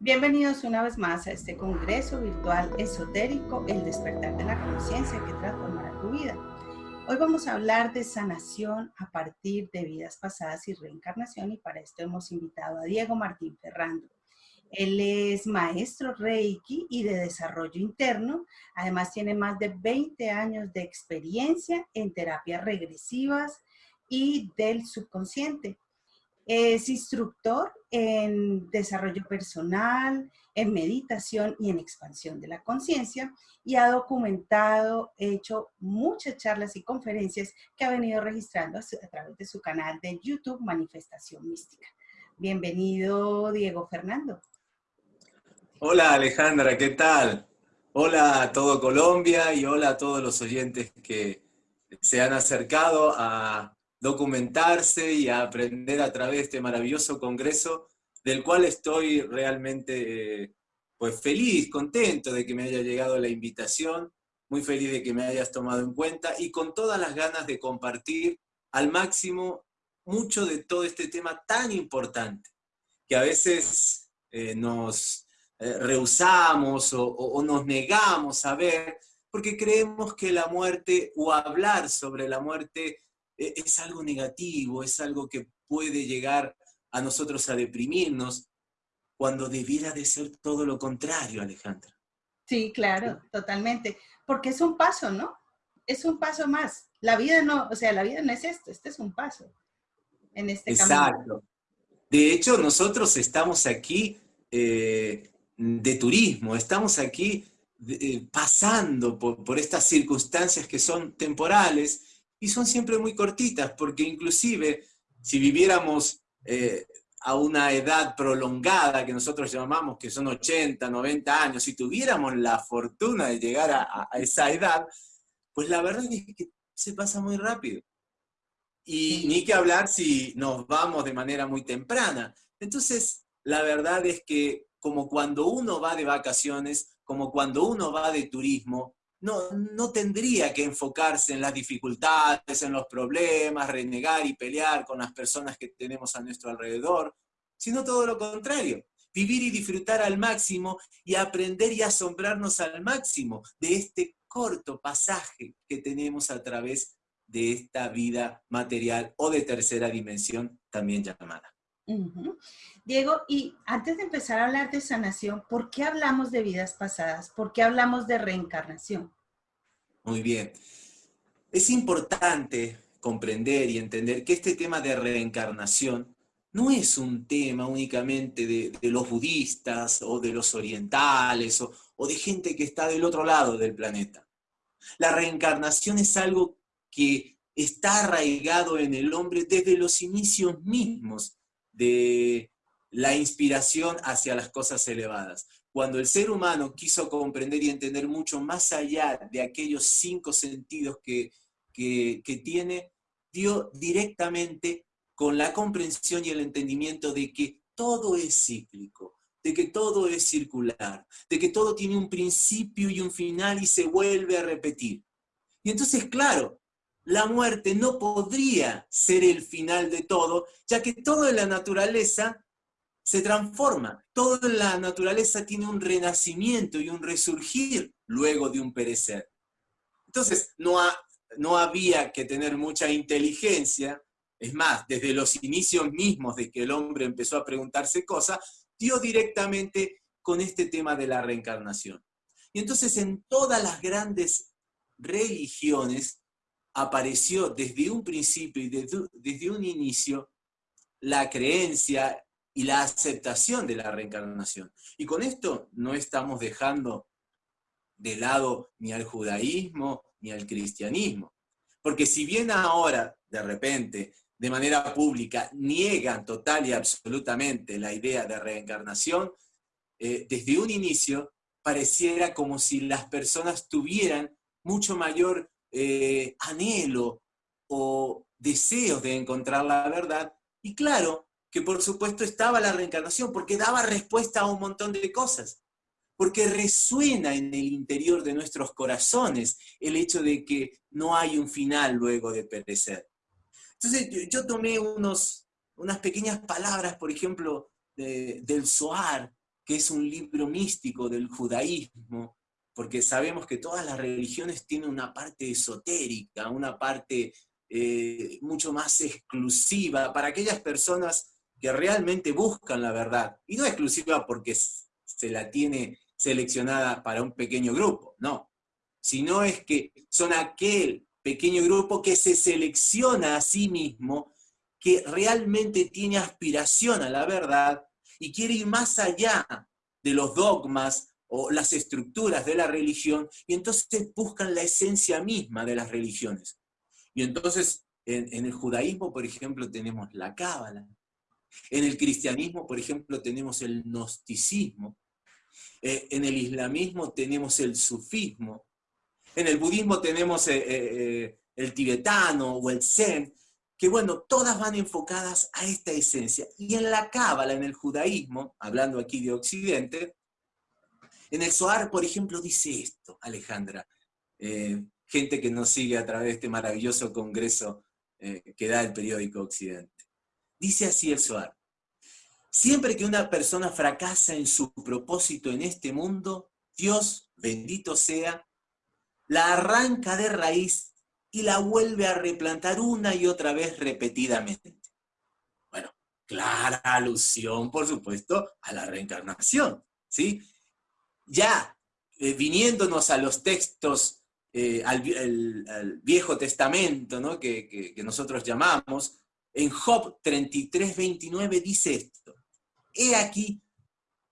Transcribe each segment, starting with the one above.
Bienvenidos una vez más a este congreso virtual esotérico, El despertar de la conciencia que transformará tu vida. Hoy vamos a hablar de sanación a partir de vidas pasadas y reencarnación y para esto hemos invitado a Diego Martín Ferrando. Él es maestro Reiki y de desarrollo interno. Además tiene más de 20 años de experiencia en terapias regresivas y del subconsciente. Es instructor en desarrollo personal, en meditación y en expansión de la conciencia y ha documentado, hecho muchas charlas y conferencias que ha venido registrando a través de su canal de YouTube Manifestación Mística. Bienvenido, Diego Fernando. Hola, Alejandra, ¿qué tal? Hola a todo Colombia y hola a todos los oyentes que se han acercado a documentarse y a aprender a través de este maravilloso congreso, del cual estoy realmente pues feliz, contento de que me haya llegado la invitación, muy feliz de que me hayas tomado en cuenta y con todas las ganas de compartir al máximo mucho de todo este tema tan importante, que a veces eh, nos eh, rehusamos o, o nos negamos a ver, porque creemos que la muerte o hablar sobre la muerte e, es algo negativo, es algo que puede llegar a nosotros a deprimirnos, cuando debiera de ser todo lo contrario, Alejandra. Sí, claro, totalmente. Porque es un paso, ¿no? Es un paso más. La vida no, o sea, la vida no es esto, este es un paso en este Exacto. De hecho, nosotros estamos aquí eh, de turismo, estamos aquí eh, pasando por, por, estas circunstancias que son temporales y son siempre muy cortitas, porque inclusive si viviéramos eh, a una edad prolongada que nosotros llamamos que son 80, 90 años, si tuviéramos la fortuna de llegar a, esa edad, pues la verdad es que se pasa muy rápido. Y ni que hablar si nos vamos de manera muy temprana. Entonces, la verdad es que como cuando uno va de vacaciones, como cuando uno va de turismo, no, no tendría que enfocarse en las dificultades, en los problemas, renegar y pelear con las personas que tenemos a nuestro alrededor, sino todo lo contrario, vivir y disfrutar al máximo y aprender y asombrarnos al máximo de este corto pasaje que tenemos a través de esta vida material o de tercera dimensión también llamada. Diego, y antes de empezar a hablar de sanación, ¿por qué hablamos de vidas pasadas? ¿Por qué hablamos de reencarnación? Muy bien. Es importante comprender y entender que este tema de reencarnación no es un tema únicamente de, los budistas o de los orientales o, de gente que está del otro lado del planeta. La reencarnación es algo que está arraigado en el hombre desde los inicios mismos de la inspiración hacia las cosas elevadas. Cuando el ser humano quiso comprender y entender mucho más allá de aquellos cinco sentidos que, que, tiene, dio directamente con la comprensión y el entendimiento de que todo es cíclico, de que todo es circular, de que todo tiene un principio y un final y se vuelve a repetir. Y entonces, claro, la muerte no podría ser el final de todo, ya que toda la naturaleza se transforma. Toda la naturaleza tiene un renacimiento y un resurgir luego de un perecer. Entonces, no, no había que tener mucha inteligencia, es más, desde los inicios mismos de que el hombre empezó a preguntarse cosas, dio directamente con este tema de la reencarnación. Y entonces en todas las grandes religiones apareció desde un principio y desde, un inicio la creencia y la aceptación de la reencarnación. Y con esto no estamos dejando de lado ni al judaísmo ni al cristianismo. Porque si bien ahora, de repente, de manera pública, niegan total y absolutamente la idea de reencarnación, eh, desde un inicio pareciera como si las personas tuvieran mucho mayor eh, anhelo o deseos de encontrar la verdad. Y claro, que por supuesto estaba la reencarnación, porque daba respuesta a un montón de cosas. porque resuena en el interior de nuestros corazones el hecho de que no hay un final luego de perecer. Entonces yo, tomé unos, unas pequeñas palabras, por ejemplo, del Zohar, que es un libro místico del judaísmo, porque sabemos que todas las religiones tienen una parte esotérica, una parte eh, mucho más exclusiva para aquellas personas que realmente buscan la verdad. Y no exclusiva porque se la tiene seleccionada para un pequeño grupo, no. Sino es que son aquel pequeño grupo que se selecciona a sí mismo, que realmente tiene aspiración a la verdad y quiere ir más allá de los dogmas o las estructuras de la religión, y entonces buscan la esencia misma de las religiones. Y entonces, en, el judaísmo, por ejemplo, tenemos la cábala. En el cristianismo, por ejemplo, tenemos el gnosticismo. Eh, en el islamismo tenemos el sufismo. En el budismo tenemos eh, eh, el tibetano o el zen, que bueno, todas van enfocadas a esta esencia. Y en la cábala, en el judaísmo, hablando aquí de Occidente, en el Zohar, por ejemplo, dice esto, Alejandra, gente que nos sigue a través de este maravilloso congreso que da el periódico Occidente. Dice así el Zohar, Siempre que una persona fracasa en su propósito en este mundo, Dios, bendito sea, la arranca de raíz y la vuelve a replantar una y otra vez repetidamente. Bueno, clara alusión, por supuesto, a la reencarnación, ¿sí? Ya eh, viniéndonos a los textos, eh, al, Viejo Testamento, ¿no? que, nosotros llamamos, en Job 33, 29 dice esto, He aquí,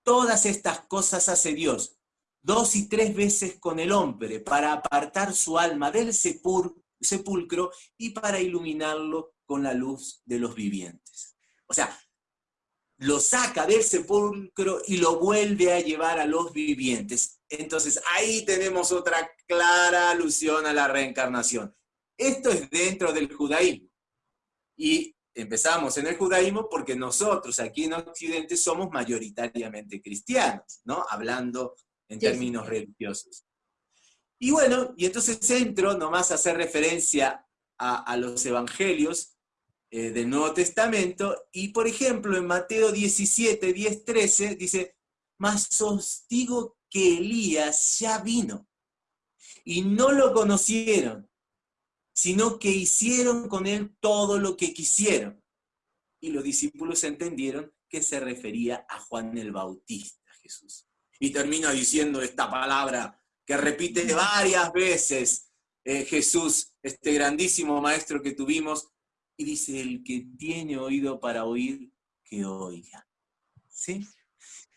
todas estas cosas hace Dios, dos y tres veces con el hombre, para apartar su alma del sepulcro y para iluminarlo con la luz de los vivientes. O sea, lo saca del sepulcro y lo vuelve a llevar a los vivientes. Entonces, ahí tenemos otra clara alusión a la reencarnación. Esto es dentro del judaísmo. Y empezamos en el judaísmo porque nosotros aquí en Occidente somos mayoritariamente cristianos, ¿no? Hablando en términos religiosos. Y bueno, y entonces entro nomás a hacer referencia a, los evangelios eh, del Nuevo Testamento, y por ejemplo en Mateo 17, 10, 13 dice, mas os digo que Elías ya vino, y no lo conocieron, sino que hicieron con él todo lo que quisieron. Y los discípulos entendieron que se refería a Juan el Bautista, Jesús. Y termina diciendo esta palabra que repite varias veces eh, Jesús, este grandísimo maestro que tuvimos, y dice, el que tiene oído para oír, que oiga. ¿Sí?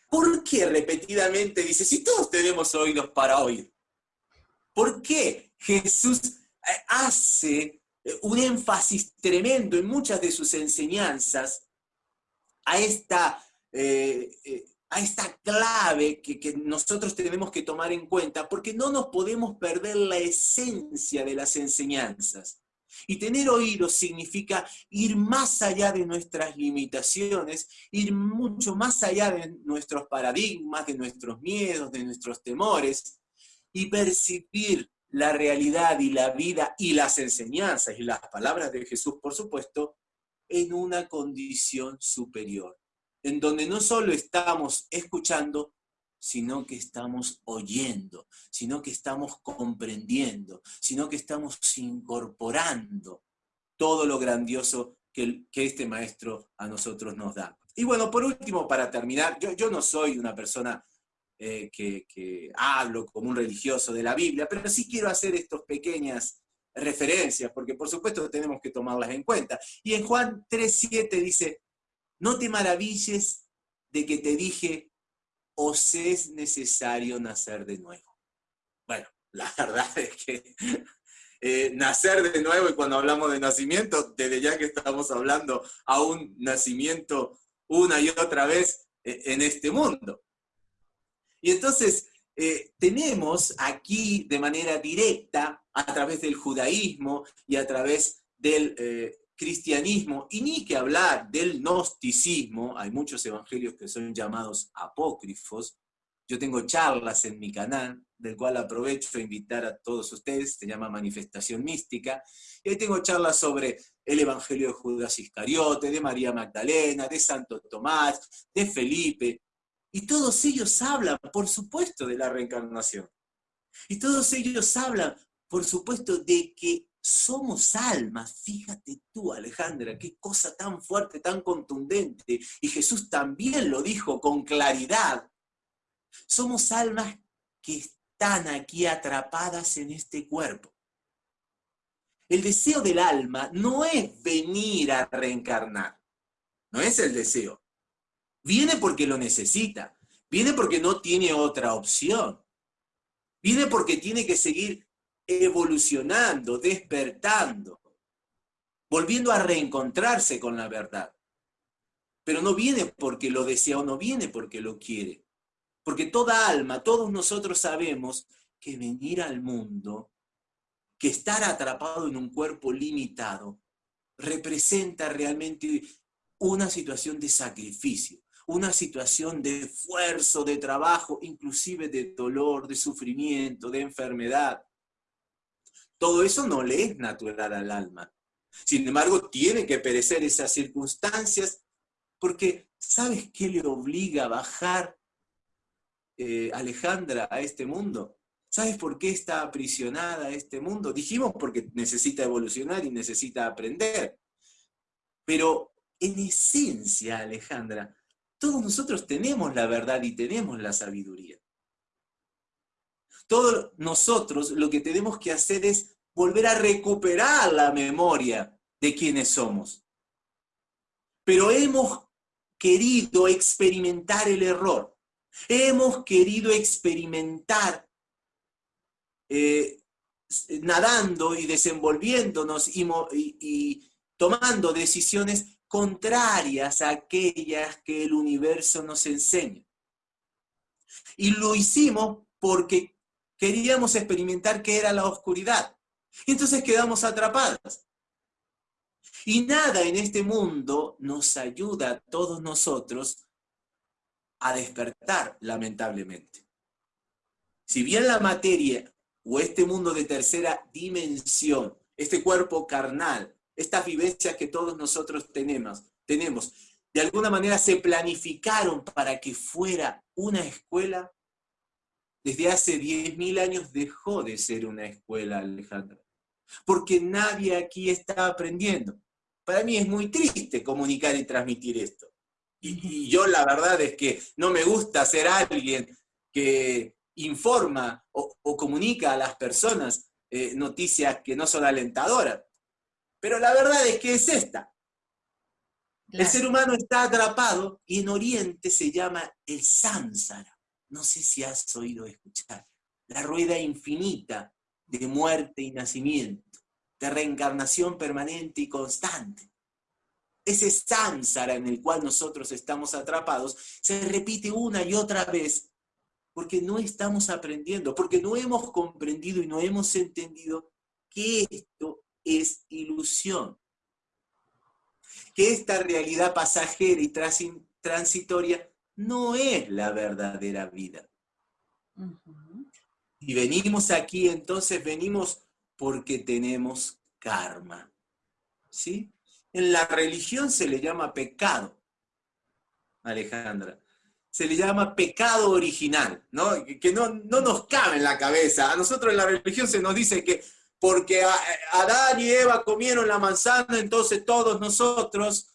¿Por qué repetidamente dice, si todos tenemos oídos para oír? ¿Por qué Jesús hace eh, un énfasis tremendo en muchas de sus enseñanzas a esta, eh, eh, a esta clave que, que, nosotros tenemos que tomar en cuenta, porque no nos podemos perder la esencia de las enseñanzas. Y tener oídos significa ir más allá de nuestras limitaciones, ir mucho más allá de nuestros paradigmas, de nuestros miedos, de nuestros temores, y percibir la realidad y la vida y las enseñanzas y las palabras de Jesús, por supuesto, en una condición superior, en donde no solo estamos escuchando, sino que estamos oyendo, sino que estamos comprendiendo, sino que estamos incorporando todo lo grandioso que, este maestro a nosotros nos da. Y bueno, por último, para terminar, yo, yo no soy una persona eh, que, hablo como un religioso de la Biblia, pero sí quiero hacer estas pequeñas referencias, porque por supuesto tenemos que tomarlas en cuenta. Y en Juan 3.7 dice, no te maravilles de que te dije, os es necesario nacer de nuevo. Bueno, la verdad es que eh, nacer de nuevo, y cuando hablamos de nacimiento, desde ya que estamos hablando a un nacimiento una y otra vez eh, en este mundo. Y entonces eh, tenemos aquí de manera directa, a través del judaísmo y a través del cristianismo, y ni que hablar del gnosticismo, hay muchos evangelios que son llamados apócrifos, Yo tengo charlas en mi canal, del cual aprovecho a invitar a todos ustedes, se llama Manifestación Mística, y ahí tengo charlas sobre el Evangelio de Judas Iscariote, de María Magdalena, de Santo Tomás, de Felipe, y todos ellos hablan, por supuesto, de la reencarnación. Y todos ellos hablan, por supuesto, de que somos almas. Fíjate tú, Alejandra, qué cosa tan fuerte, tan contundente. Y Jesús también lo dijo con claridad. Somos almas que están aquí atrapadas en este cuerpo. El deseo del alma no es venir a reencarnar. No es el deseo. Viene porque lo necesita. Viene porque no tiene otra opción. Viene porque tiene que seguir evolucionando, despertando, volviendo a reencontrarse con la verdad. Pero no viene porque lo desea o no viene porque lo quiere. Porque toda alma, todos nosotros sabemos que venir al mundo, que estar atrapado en un cuerpo limitado, representa realmente una situación de sacrificio, una situación de esfuerzo, de trabajo, inclusive de dolor, de sufrimiento, de enfermedad. Todo eso no le es natural al alma. Sin embargo, tiene que perecer esas circunstancias porque ¿sabes qué le obliga a bajar eh, Alejandra a este mundo? ¿Sabes por qué está aprisionada a este mundo? Dijimos porque necesita evolucionar y necesita aprender. Pero en esencia, Alejandra, todos nosotros tenemos la verdad y tenemos la sabiduría. Todos nosotros lo que tenemos que hacer es volver a recuperar la memoria de quienes somos. Pero hemos querido experimentar el error. Hemos querido experimentar eh, nadando y desenvolviéndonos y tomando decisiones contrarias a aquellas que el universo nos enseña. Y lo hicimos porque queríamos experimentar qué era la oscuridad. Y entonces quedamos atrapadas. Y nada en este mundo nos ayuda a todos nosotros a despertar, lamentablemente. Si bien la materia o este mundo de tercera dimensión, este cuerpo carnal, estas vivencias que todos nosotros tenemos, tenemos, de alguna manera se planificaron para que fuera una escuela, desde hace 10.000 años dejó de ser una escuela, Alejandra. Porque nadie aquí está aprendiendo. Para mí es muy triste comunicar y transmitir esto. Y, yo la verdad es que no me gusta ser alguien que informa o, comunica a las personas eh, noticias que no son alentadoras. Pero la verdad es que es esta. El ser humano está atrapado y en Oriente se llama el samsara. No sé si has oído escuchar. La rueda infinita de muerte y nacimiento, de reencarnación permanente y constante. Ese samsara en el cual nosotros estamos atrapados se repite una y otra vez porque no estamos aprendiendo, porque no hemos comprendido y no hemos entendido que esto es ilusión. Que esta realidad pasajera y transitoria no es la verdadera vida. Y venimos aquí, entonces venimos porque tenemos karma. ¿Sí? En la religión se le llama pecado, Alejandra. Se le llama pecado original, ¿no? Que no, no nos cabe en la cabeza. A nosotros en la religión se nos dice que porque Adán y Eva comieron la manzana, entonces todos nosotros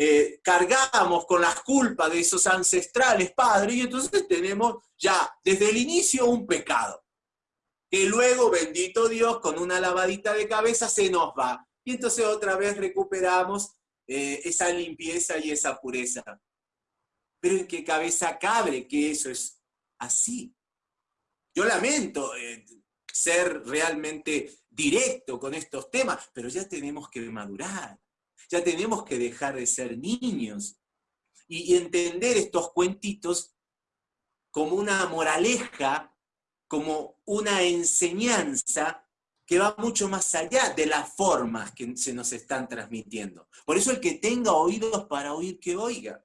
eh, cargamos con las culpas de esos ancestrales padres y entonces tenemos ya desde el inicio un pecado, que luego, bendito Dios, con una lavadita de cabeza se nos va. Y entonces otra vez recuperamos eh, esa limpieza y esa pureza. Pero en qué cabeza cabe que eso es así. Yo lamento, eh, ser realmente directo con estos temas, pero ya tenemos que madurar, ya tenemos que dejar de ser niños y, entender estos cuentitos como una moraleja, como una enseñanza que va mucho más allá de las formas que se nos están transmitiendo. Por eso el que tenga oídos para oír, que oiga.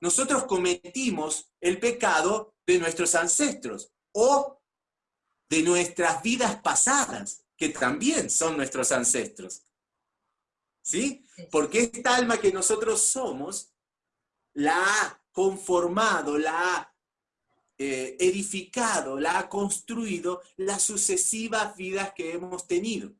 nosotros cometimos el pecado de nuestros ancestros o de nuestras vidas pasadas, que también son nuestros ancestros. ¿Sí? Porque esta alma que nosotros somos la ha conformado, la ha eh, edificado, la ha construido las sucesivas vidas que hemos tenido.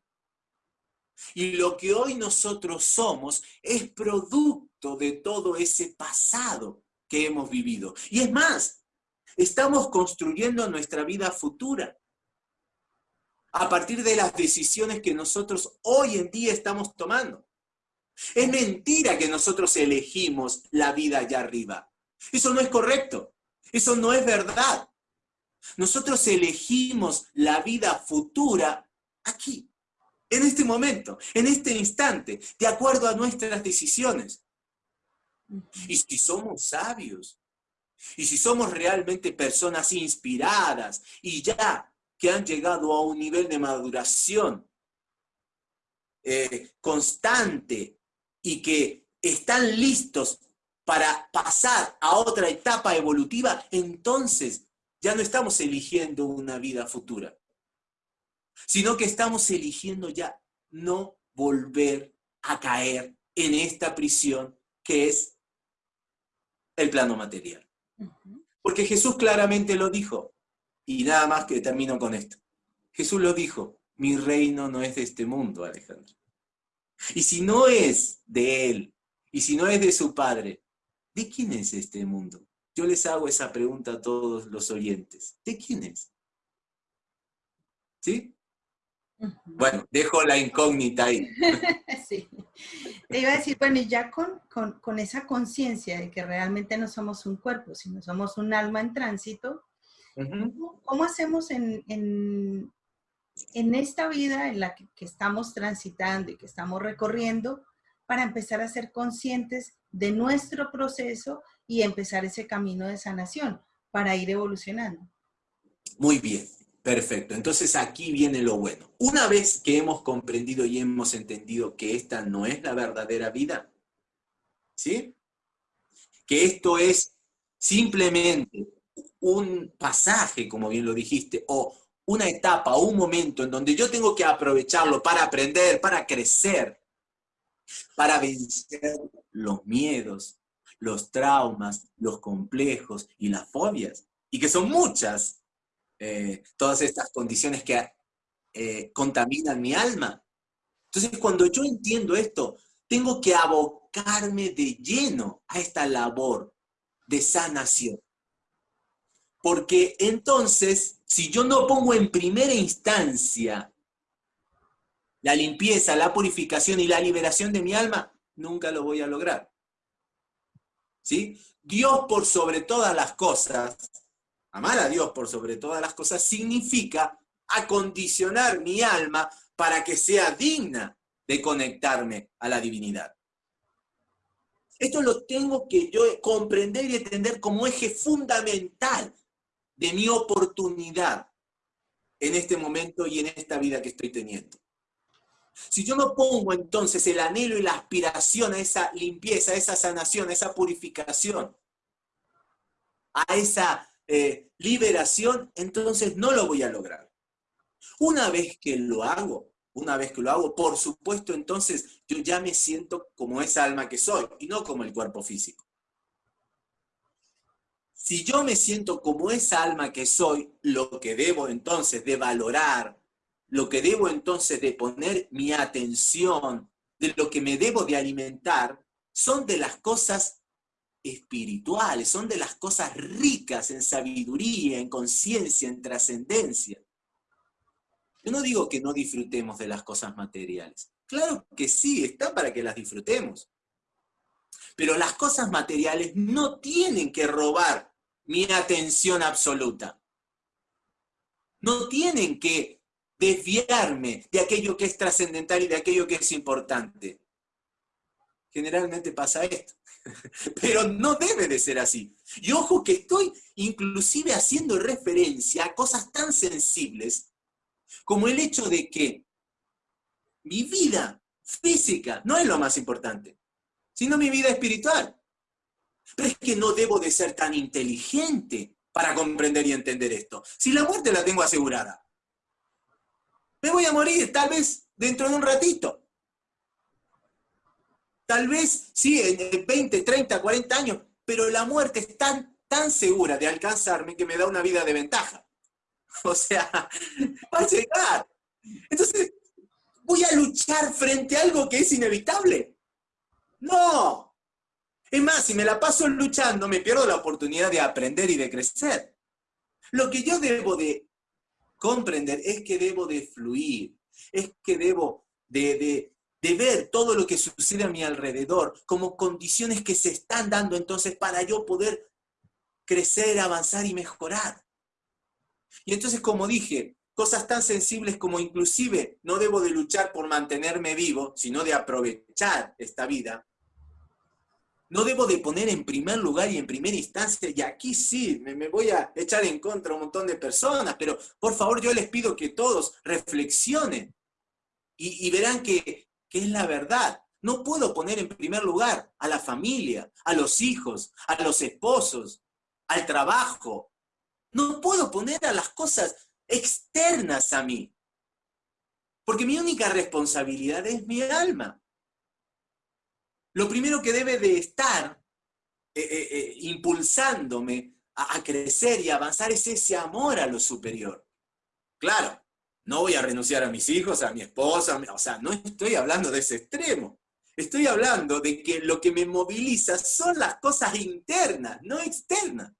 Y lo que hoy nosotros somos es producto de todo ese pasado que hemos vivido. Y es más, estamos construyendo nuestra vida futura a partir de las decisiones que nosotros hoy en día estamos tomando. Es mentira que nosotros elegimos la vida allá arriba. Eso no es correcto. Eso no es verdad. Nosotros elegimos la vida futura aquí, en este momento, en este instante, de acuerdo a nuestras decisiones. Y si somos sabios, y si somos realmente personas inspiradas y ya que han llegado a un nivel de maduración eh, constante y que están listos para pasar a otra etapa evolutiva, entonces ya no estamos eligiendo una vida futura, sino que estamos eligiendo ya no volver a caer en esta prisión que es el plano material. Porque Jesús claramente lo dijo, y nada más que termino con esto. Jesús lo dijo, mi reino no es de este mundo, Alejandro. Y si no es de Él, y si no es de su Padre, ¿de quién es este mundo? Yo les hago esa pregunta a todos los oyentes. ¿De quién es? ¿Sí? Bueno, dejo la incógnita ahí. sí. Te iba a decir, bueno, y ya con, con, esa conciencia de que realmente no somos un cuerpo, sino somos un alma en tránsito, ¿cómo, hacemos en, en esta vida en la que, estamos transitando y que estamos recorriendo para empezar a ser conscientes de nuestro proceso y empezar ese camino de sanación para ir evolucionando. Muy bien, perfecto. Entonces aquí viene lo bueno. Una vez que hemos comprendido y hemos entendido que esta no es la verdadera vida, ¿sí? Que esto es simplemente un pasaje, como bien lo dijiste, o una etapa un momento en donde yo tengo que aprovecharlo para aprender, para crecer, para vencer los miedos, los traumas, los complejos y las fobias, y que son muchas, eh, todas estas condiciones que eh, contaminan mi alma. Entonces, cuando yo entiendo esto, tengo que abocarme de lleno a esta labor de sanación. Porque entonces, si yo no pongo en primera instancia la limpieza, la purificación y la liberación de mi alma, nunca lo voy a lograr. ¿Sí? Dios por sobre todas las cosas, amar a Dios por sobre todas las cosas, significa acondicionar mi alma para que sea digna de conectarme a la divinidad. Esto lo tengo que yo comprender y entender como eje fundamental de mi oportunidad en este momento y en esta vida que estoy teniendo. Si yo no pongo entonces el anhelo y la aspiración a esa limpieza, a esa sanación, a esa purificación, a esa eh, liberación, entonces no lo voy a lograr. Una vez que lo hago, una vez que lo hago, por supuesto, entonces yo ya me siento como esa alma que soy y no como el cuerpo físico. Si yo me siento como esa alma que soy, lo que debo entonces de valorar, lo que debo entonces de poner mi atención, de lo que me debo de alimentar, son de las cosas espirituales, son de las cosas ricas en sabiduría, en conciencia, en trascendencia. Yo no digo que no disfrutemos de las cosas materiales. Claro que sí, está para que las disfrutemos. Pero las cosas materiales no tienen que robar mi atención absoluta. No tienen que desviarme de aquello que es trascendental y de aquello que es importante. Generalmente pasa esto. Pero no debe de ser así. Y ojo que estoy inclusive haciendo referencia a cosas tan sensibles como el hecho de que mi vida física no es lo más importante, sino mi vida espiritual. Pero es que no debo de ser tan inteligente para comprender y entender esto. Si la muerte la tengo asegurada, me voy a morir tal vez dentro de un ratito. Tal vez, sí, en 20, 30, 40 años, pero la muerte es tan, tan segura de alcanzarme que me da una vida de ventaja. O sea, va a llegar. Entonces, ¿voy a luchar frente a algo que es inevitable? No. Es más, si me la paso luchando, me pierdo la oportunidad de aprender y de crecer. Lo que yo debo de comprender es que debo de fluir, es que debo de, de, ver todo lo que sucede a mi alrededor como condiciones que se están dando entonces para yo poder crecer, avanzar y mejorar. Y entonces, como dije, cosas tan sensibles como inclusive no debo de luchar por mantenerme vivo, sino de aprovechar esta vida, no debo de poner en primer lugar y en primera instancia, y aquí sí, me, voy a echar en contra un montón de personas, pero por favor yo les pido que todos reflexionen y, verán que, que es la verdad. No puedo poner en primer lugar a la familia, a los hijos, a los esposos, al trabajo. No puedo poner a las cosas externas a mí. Porque mi única responsabilidad es mi alma lo primero que debe de estar eh, eh, eh, impulsándome a, crecer y avanzar es ese amor a lo superior. Claro, no voy a renunciar a mis hijos, a mi esposa, o sea, no estoy hablando de ese extremo. Estoy hablando de que lo que me moviliza son las cosas internas, no externas.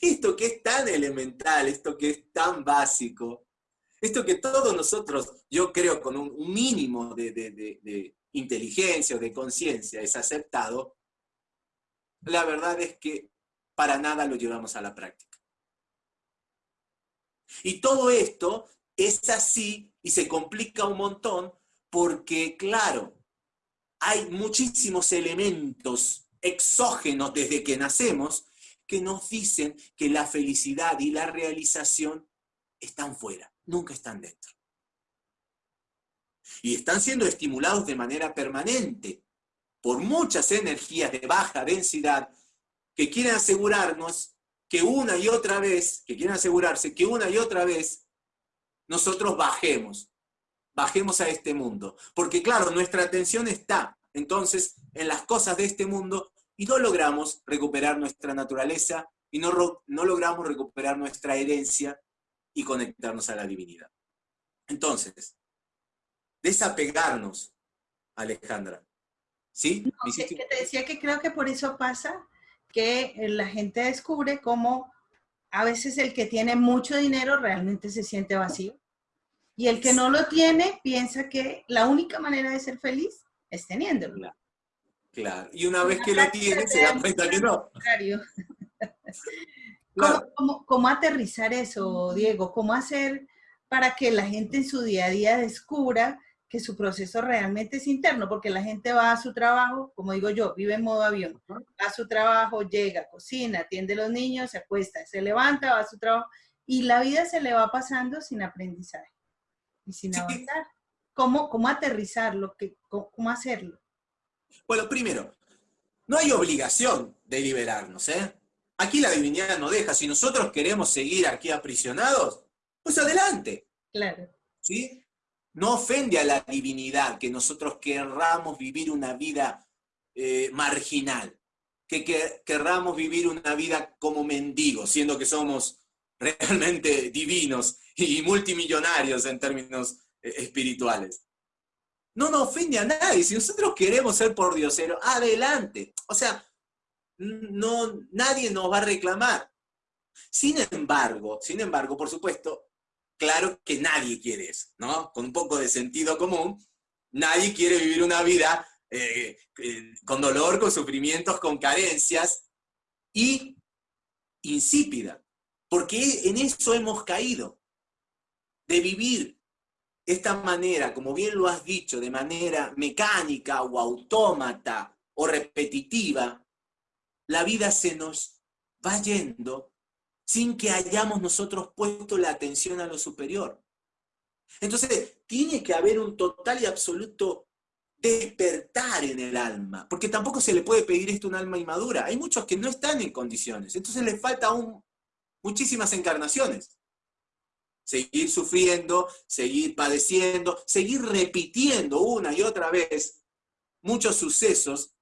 Esto que es tan elemental, esto que es tan básico, esto que todos nosotros, yo creo, con un, mínimo de, inteligencia o de conciencia es aceptado, la verdad es que para nada lo llevamos a la práctica. Y todo esto es así y se complica un montón porque, claro, hay muchísimos elementos exógenos desde que nacemos que nos dicen que la felicidad y la realización están fuera, nunca están dentro y están siendo estimulados de manera permanente por muchas energías de baja densidad que quieren asegurarnos que una y otra vez, que quieren asegurarse que una y otra vez nosotros bajemos, bajemos a este mundo. Porque claro, nuestra atención está entonces en las cosas de este mundo y no logramos recuperar nuestra naturaleza y no, no logramos recuperar nuestra herencia y conectarnos a la divinidad. Entonces, desapegarnos, Alejandra. ¿Sí? que te decía que creo que por eso pasa que la gente descubre cómo a veces el que tiene mucho dinero realmente se siente vacío. Y el que no lo tiene piensa que la única manera de ser feliz es teniéndolo. Claro. Y una vez que lo tiene, se da cuenta que no. ¿Cómo, cómo aterrizar eso, Diego? ¿Cómo hacer para que la gente en su día a día descubra que su proceso realmente es interno, porque la gente va a su trabajo, como digo yo, vive en modo avión, va a su trabajo, llega, cocina, atiende a los niños, se acuesta, se levanta, va a su trabajo, y la vida se le va pasando sin aprendizaje y sin avanzar. ¿Cómo, cómo aterrizarlo? Cómo, ¿Cómo hacerlo? Bueno, primero, no hay obligación de liberarnos, ¿eh? Aquí la divinidad no deja. Si nosotros queremos seguir aquí aprisionados, pues adelante. Claro. ¿Sí? No ofende a la divinidad que nosotros querramos vivir una vida eh, marginal, que, querramos vivir una vida como mendigos, siendo que somos realmente divinos y multimillonarios en términos eh, espirituales. No nos ofende a nadie. Si nosotros queremos ser por Diosero, adelante. O sea, no, nadie nos va a reclamar. Sin embargo, sin embargo, por supuesto, claro que nadie quiere eso, ¿no? Con un poco de sentido común, nadie quiere vivir una vida eh, eh, con dolor, con sufrimientos, con carencias y insípida, porque en eso hemos caído, de vivir esta manera, como bien lo has dicho, de manera mecánica o autómata o repetitiva, la vida se nos va yendo sin que hayamos nosotros puesto la atención a lo superior. Entonces, tiene que haber un total y absoluto despertar en el alma, porque tampoco se le puede pedir esto a un alma inmadura. Hay muchos que no están en condiciones, entonces les falta aún muchísimas encarnaciones. Seguir sufriendo, seguir padeciendo, seguir repitiendo una y otra vez muchos sucesos,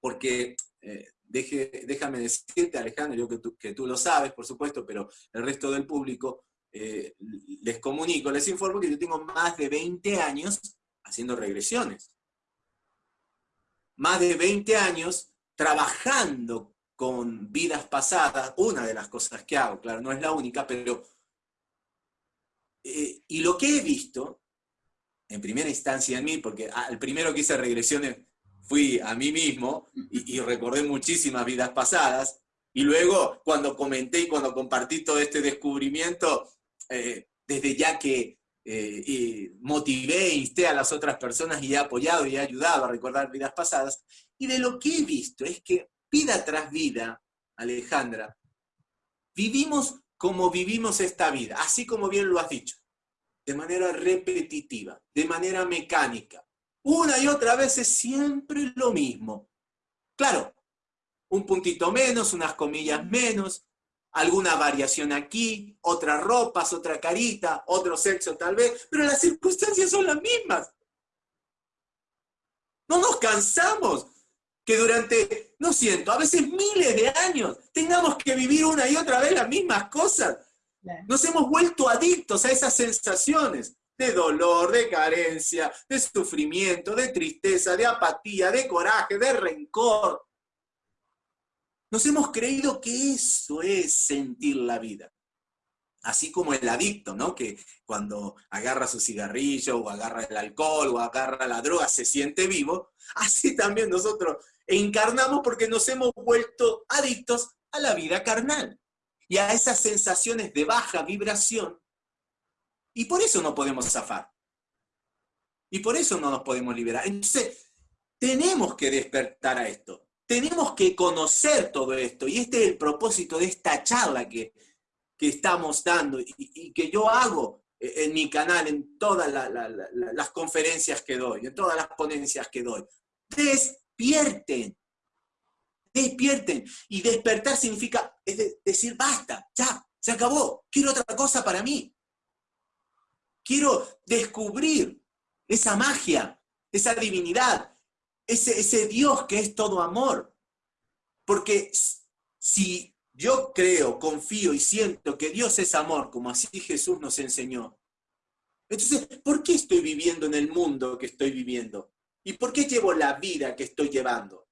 porque eh, déjame decirte, Alejandro, yo que tú, que tú, lo sabes, por supuesto, pero el resto del público, eh, les comunico, les informo que yo tengo más de 20 años haciendo regresiones. Más de 20 años trabajando con vidas pasadas, una de las cosas que hago, claro, no es la única, pero... Eh, y lo que he visto, en primera instancia en mí, porque al primero que hice regresiones fui a mí mismo y, recordé muchísimas vidas pasadas, y luego cuando comenté y cuando compartí todo este descubrimiento, eh, desde ya que eh, motivé, insté a las otras personas y he apoyado y he ayudado a recordar vidas pasadas, y de lo que he visto es que vida tras vida, Alejandra, vivimos como vivimos esta vida, así como bien lo has dicho, de manera repetitiva, de manera mecánica. Una y otra vez es siempre lo mismo. Claro, un puntito menos, unas comillas menos, alguna variación aquí, otras ropas, otra carita, otro sexo tal vez, pero las circunstancias son las mismas. No nos cansamos que durante, no siento, a veces miles de años tengamos que vivir una y otra vez las mismas cosas. Nos hemos vuelto adictos a esas sensaciones de dolor, de carencia, de sufrimiento, de tristeza, de apatía, de coraje, de rencor. Nos hemos creído que eso es sentir la vida. Así como el adicto, ¿no? Que cuando agarra su cigarrillo o agarra el alcohol o agarra la droga se siente vivo. Así también nosotros encarnamos porque nos hemos vuelto adictos a la vida carnal y a esas sensaciones de baja vibración. Y por eso no podemos zafar. Y por eso no nos podemos liberar. Entonces, tenemos que despertar a esto. Tenemos que conocer todo esto, y este es el propósito de esta charla que, estamos dando y, que yo hago en mi canal, en todas las conferencias que doy, en todas las ponencias que doy. Despierten, despierten. Y despertar significa decir, basta, ya, se acabó, quiero otra cosa para mí. Quiero descubrir esa magia, esa divinidad, ese, Dios que es todo amor. Porque si yo creo, confío y siento que Dios es amor, como así Jesús nos enseñó, entonces, ¿por qué estoy viviendo en el mundo que estoy viviendo? ¿Y por qué llevo la vida que estoy llevando?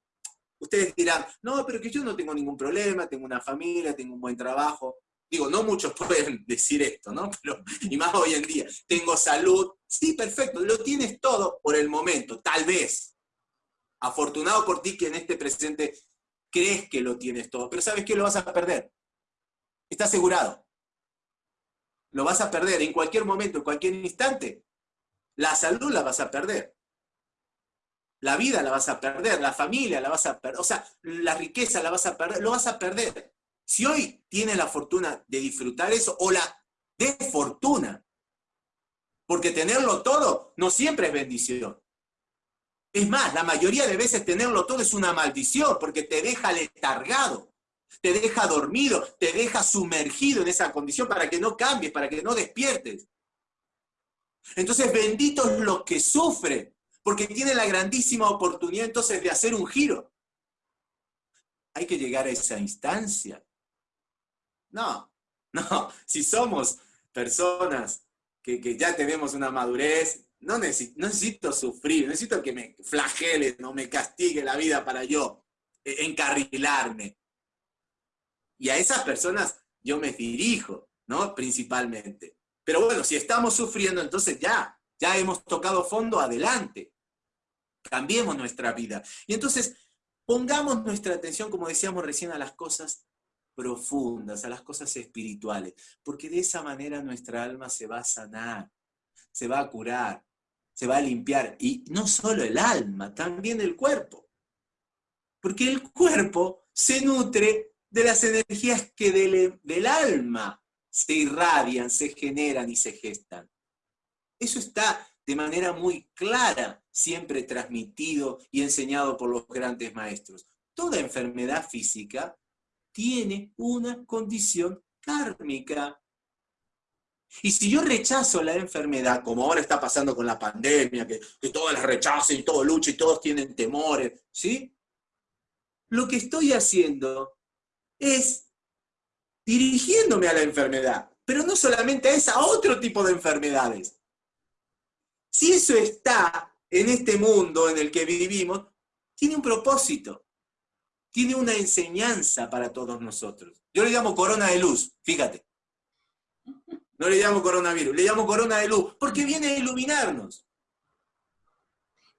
Ustedes dirán, no, pero que yo no tengo ningún problema, tengo una familia, tengo un buen trabajo. Digo, no muchos pueden decir esto, ¿no? Pero, y más hoy en día, tengo salud. Sí, perfecto, lo tienes todo por el momento, tal vez. Afortunado por ti que en este presente crees que lo tienes todo, pero sabes que lo vas a perder. Está asegurado. Lo vas a perder en cualquier momento, en cualquier instante. La salud la vas a perder. La vida la vas a perder, la familia la vas a perder, o sea, la riqueza la vas a perder, lo vas a perder. Si hoy tienes la fortuna de disfrutar eso, o la desfortuna, porque tenerlo todo no siempre es bendición. Es más, la mayoría de veces tenerlo todo es una maldición porque te deja letargado, te deja dormido, te deja sumergido en esa condición para que no cambies, para que no despiertes. Entonces, benditos los que sufren, porque tienen la grandísima oportunidad entonces de hacer un giro. Hay que llegar a esa instancia. No, no, si somos personas que, que ya tenemos una madurez, no necesito, sufrir, necesito que me flagele, no me castigue la vida para yo eh, encarrilarme. Y a esas personas yo me dirijo, ¿no? Principalmente. Pero bueno, si estamos sufriendo, entonces ya, ya hemos tocado fondo, adelante. Cambiemos nuestra vida. Y entonces, pongamos nuestra atención, como decíamos recién, a las cosas profundas, a las cosas espirituales, porque de esa manera nuestra alma se va a sanar, se va a curar, se va a limpiar. Y no solo el alma, también el cuerpo. Porque el cuerpo se nutre de las energías que del, del alma se irradian, se generan y se gestan. Eso está de manera muy clara, siempre transmitido y enseñado por los grandes maestros. Toda enfermedad física tiene una condición kármica. Y si yo rechazo la enfermedad, como ahora está pasando con la pandemia, que, que todas las rechazan y todo lucha y todos tienen temores, ¿sí? Lo que estoy haciendo es dirigiéndome a la enfermedad, pero no solamente a esa, a otro tipo de enfermedades. Si eso está en este mundo en el que vivimos, tiene un propósito, tiene una enseñanza para todos nosotros. Yo le llamo corona de luz, fíjate. No le llamo coronavirus, le llamo corona de luz, porque viene a iluminarnos.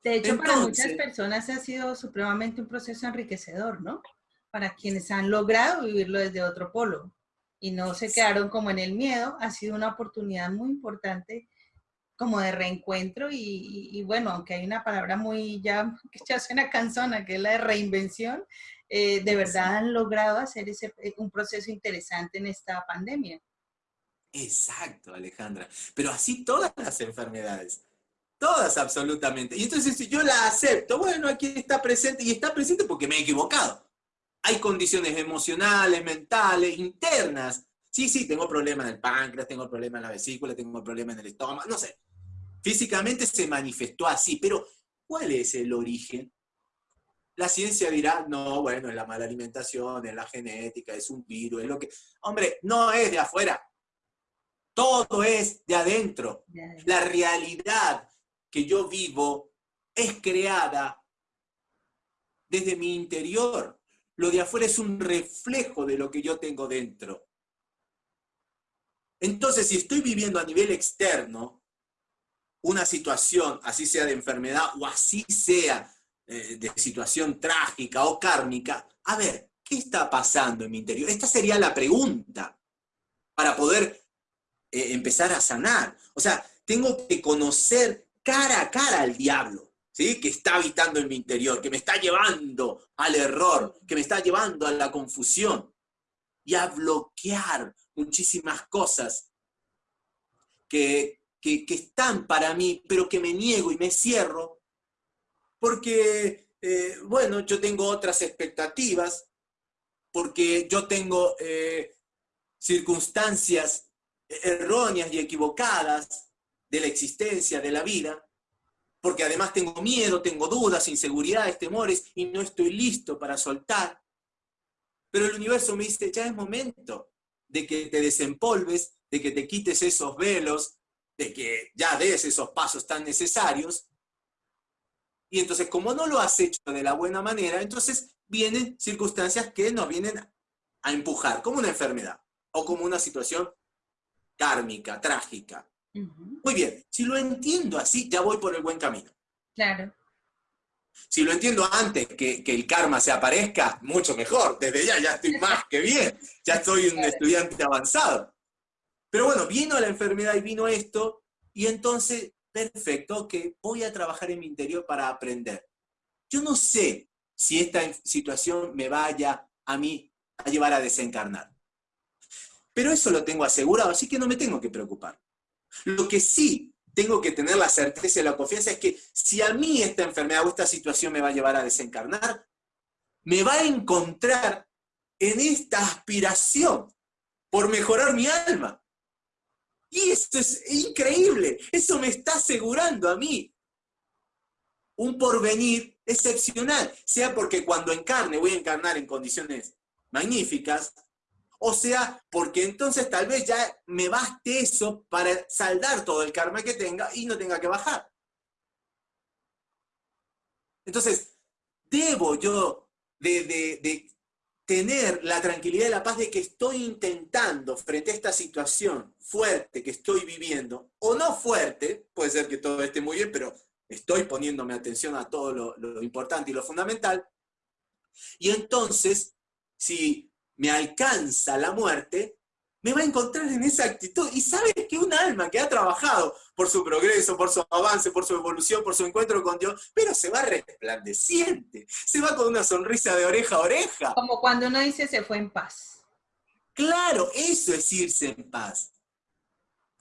De hecho, para muchas personas ha sido supremamente un proceso enriquecedor, ¿no? Para quienes han logrado vivirlo desde otro polo y no se quedaron como en el miedo, ha sido una oportunidad muy importante como de reencuentro y, bueno, aunque hay una palabra muy ya que ya suena cansona, que es la de reinvención, eh, de verdad han logrado hacer ese, eh, un proceso interesante en esta pandemia. Exacto, Alejandra. Pero así todas las enfermedades. Todas absolutamente. Y entonces si yo la acepto, bueno, aquí está presente y está presente porque me he equivocado. Hay condiciones emocionales, mentales, internas. Sí, sí, tengo problemas en el páncreas, tengo problemas en la vesícula, tengo problemas en el estómago, no sé. Físicamente se manifestó así, pero ¿cuál es el origen? La ciencia dirá, no, bueno, es la mala alimentación, es la genética, es un virus, es lo que... Hombre, no es de afuera, todo es de adentro. La realidad que yo vivo es creada desde mi interior. Lo de afuera es un reflejo de lo que yo tengo dentro. Entonces, si estoy viviendo a nivel externo una situación, así sea de enfermedad o así sea eh, de situación trágica o kármica, a ver, ¿qué está pasando en mi interior? Esta sería la pregunta para poder eh, empezar a sanar. O sea, tengo que conocer cara a cara al diablo, ¿sí? que está habitando en mi interior, que me está llevando al error, que me está llevando a la confusión y a bloquear muchísimas cosas que, están para mí, pero que me niego y me cierro, porque, eh, bueno, yo tengo otras expectativas, porque yo tengo eh, circunstancias erróneas y equivocadas de la existencia, de la vida, porque además tengo miedo, tengo dudas, inseguridades, temores, y no estoy listo para soltar. Pero el universo me dice, ya es momento de que te desempolves, de que te quites esos velos, de que ya des esos pasos tan necesarios. Y entonces, como no lo has hecho de la buena manera, entonces vienen circunstancias que nos vienen a empujar, como una enfermedad o como una situación kármica, trágica. Muy bien, si lo entiendo así, ya voy por el buen camino. Claro. Si lo entiendo antes que, el karma se aparezca, mucho mejor. Desde ya ya estoy más que bien. Ya estoy un estudiante avanzado. Pero bueno, vino la enfermedad y vino esto, y entonces, perfecto, que voy a trabajar en mi interior para aprender. Yo no sé si esta situación me vaya a mí a llevar a desencarnar. Pero eso lo tengo asegurado, así que no me tengo que preocupar. Lo que sí tengo que tener la certeza y la confianza es que si a mí esta enfermedad o esta situación me va a llevar a desencarnar, me va a encontrar en esta aspiración por mejorar mi alma. Y esto es increíble, eso me está asegurando a mí. Un porvenir excepcional, sea porque cuando encarne voy a encarnar en condiciones magníficas, o sea, porque entonces tal vez ya me baste eso para saldar todo el karma que tenga y no tenga que bajar. Entonces, debo yo de, tener la tranquilidad y la paz de que estoy intentando frente a esta situación fuerte que estoy viviendo, o no fuerte, puede ser que todo esté muy bien, pero estoy poniéndome atención a todo lo, lo importante y lo fundamental. Y entonces, si me alcanza la muerte, me va a encontrar en esa actitud. Y sabes que un alma que ha trabajado por su progreso, por su avance, por su evolución, por su encuentro con Dios, pero se va resplandeciente, se va con una sonrisa de oreja a oreja. Como cuando uno dice se fue en paz. Claro, eso es irse en paz.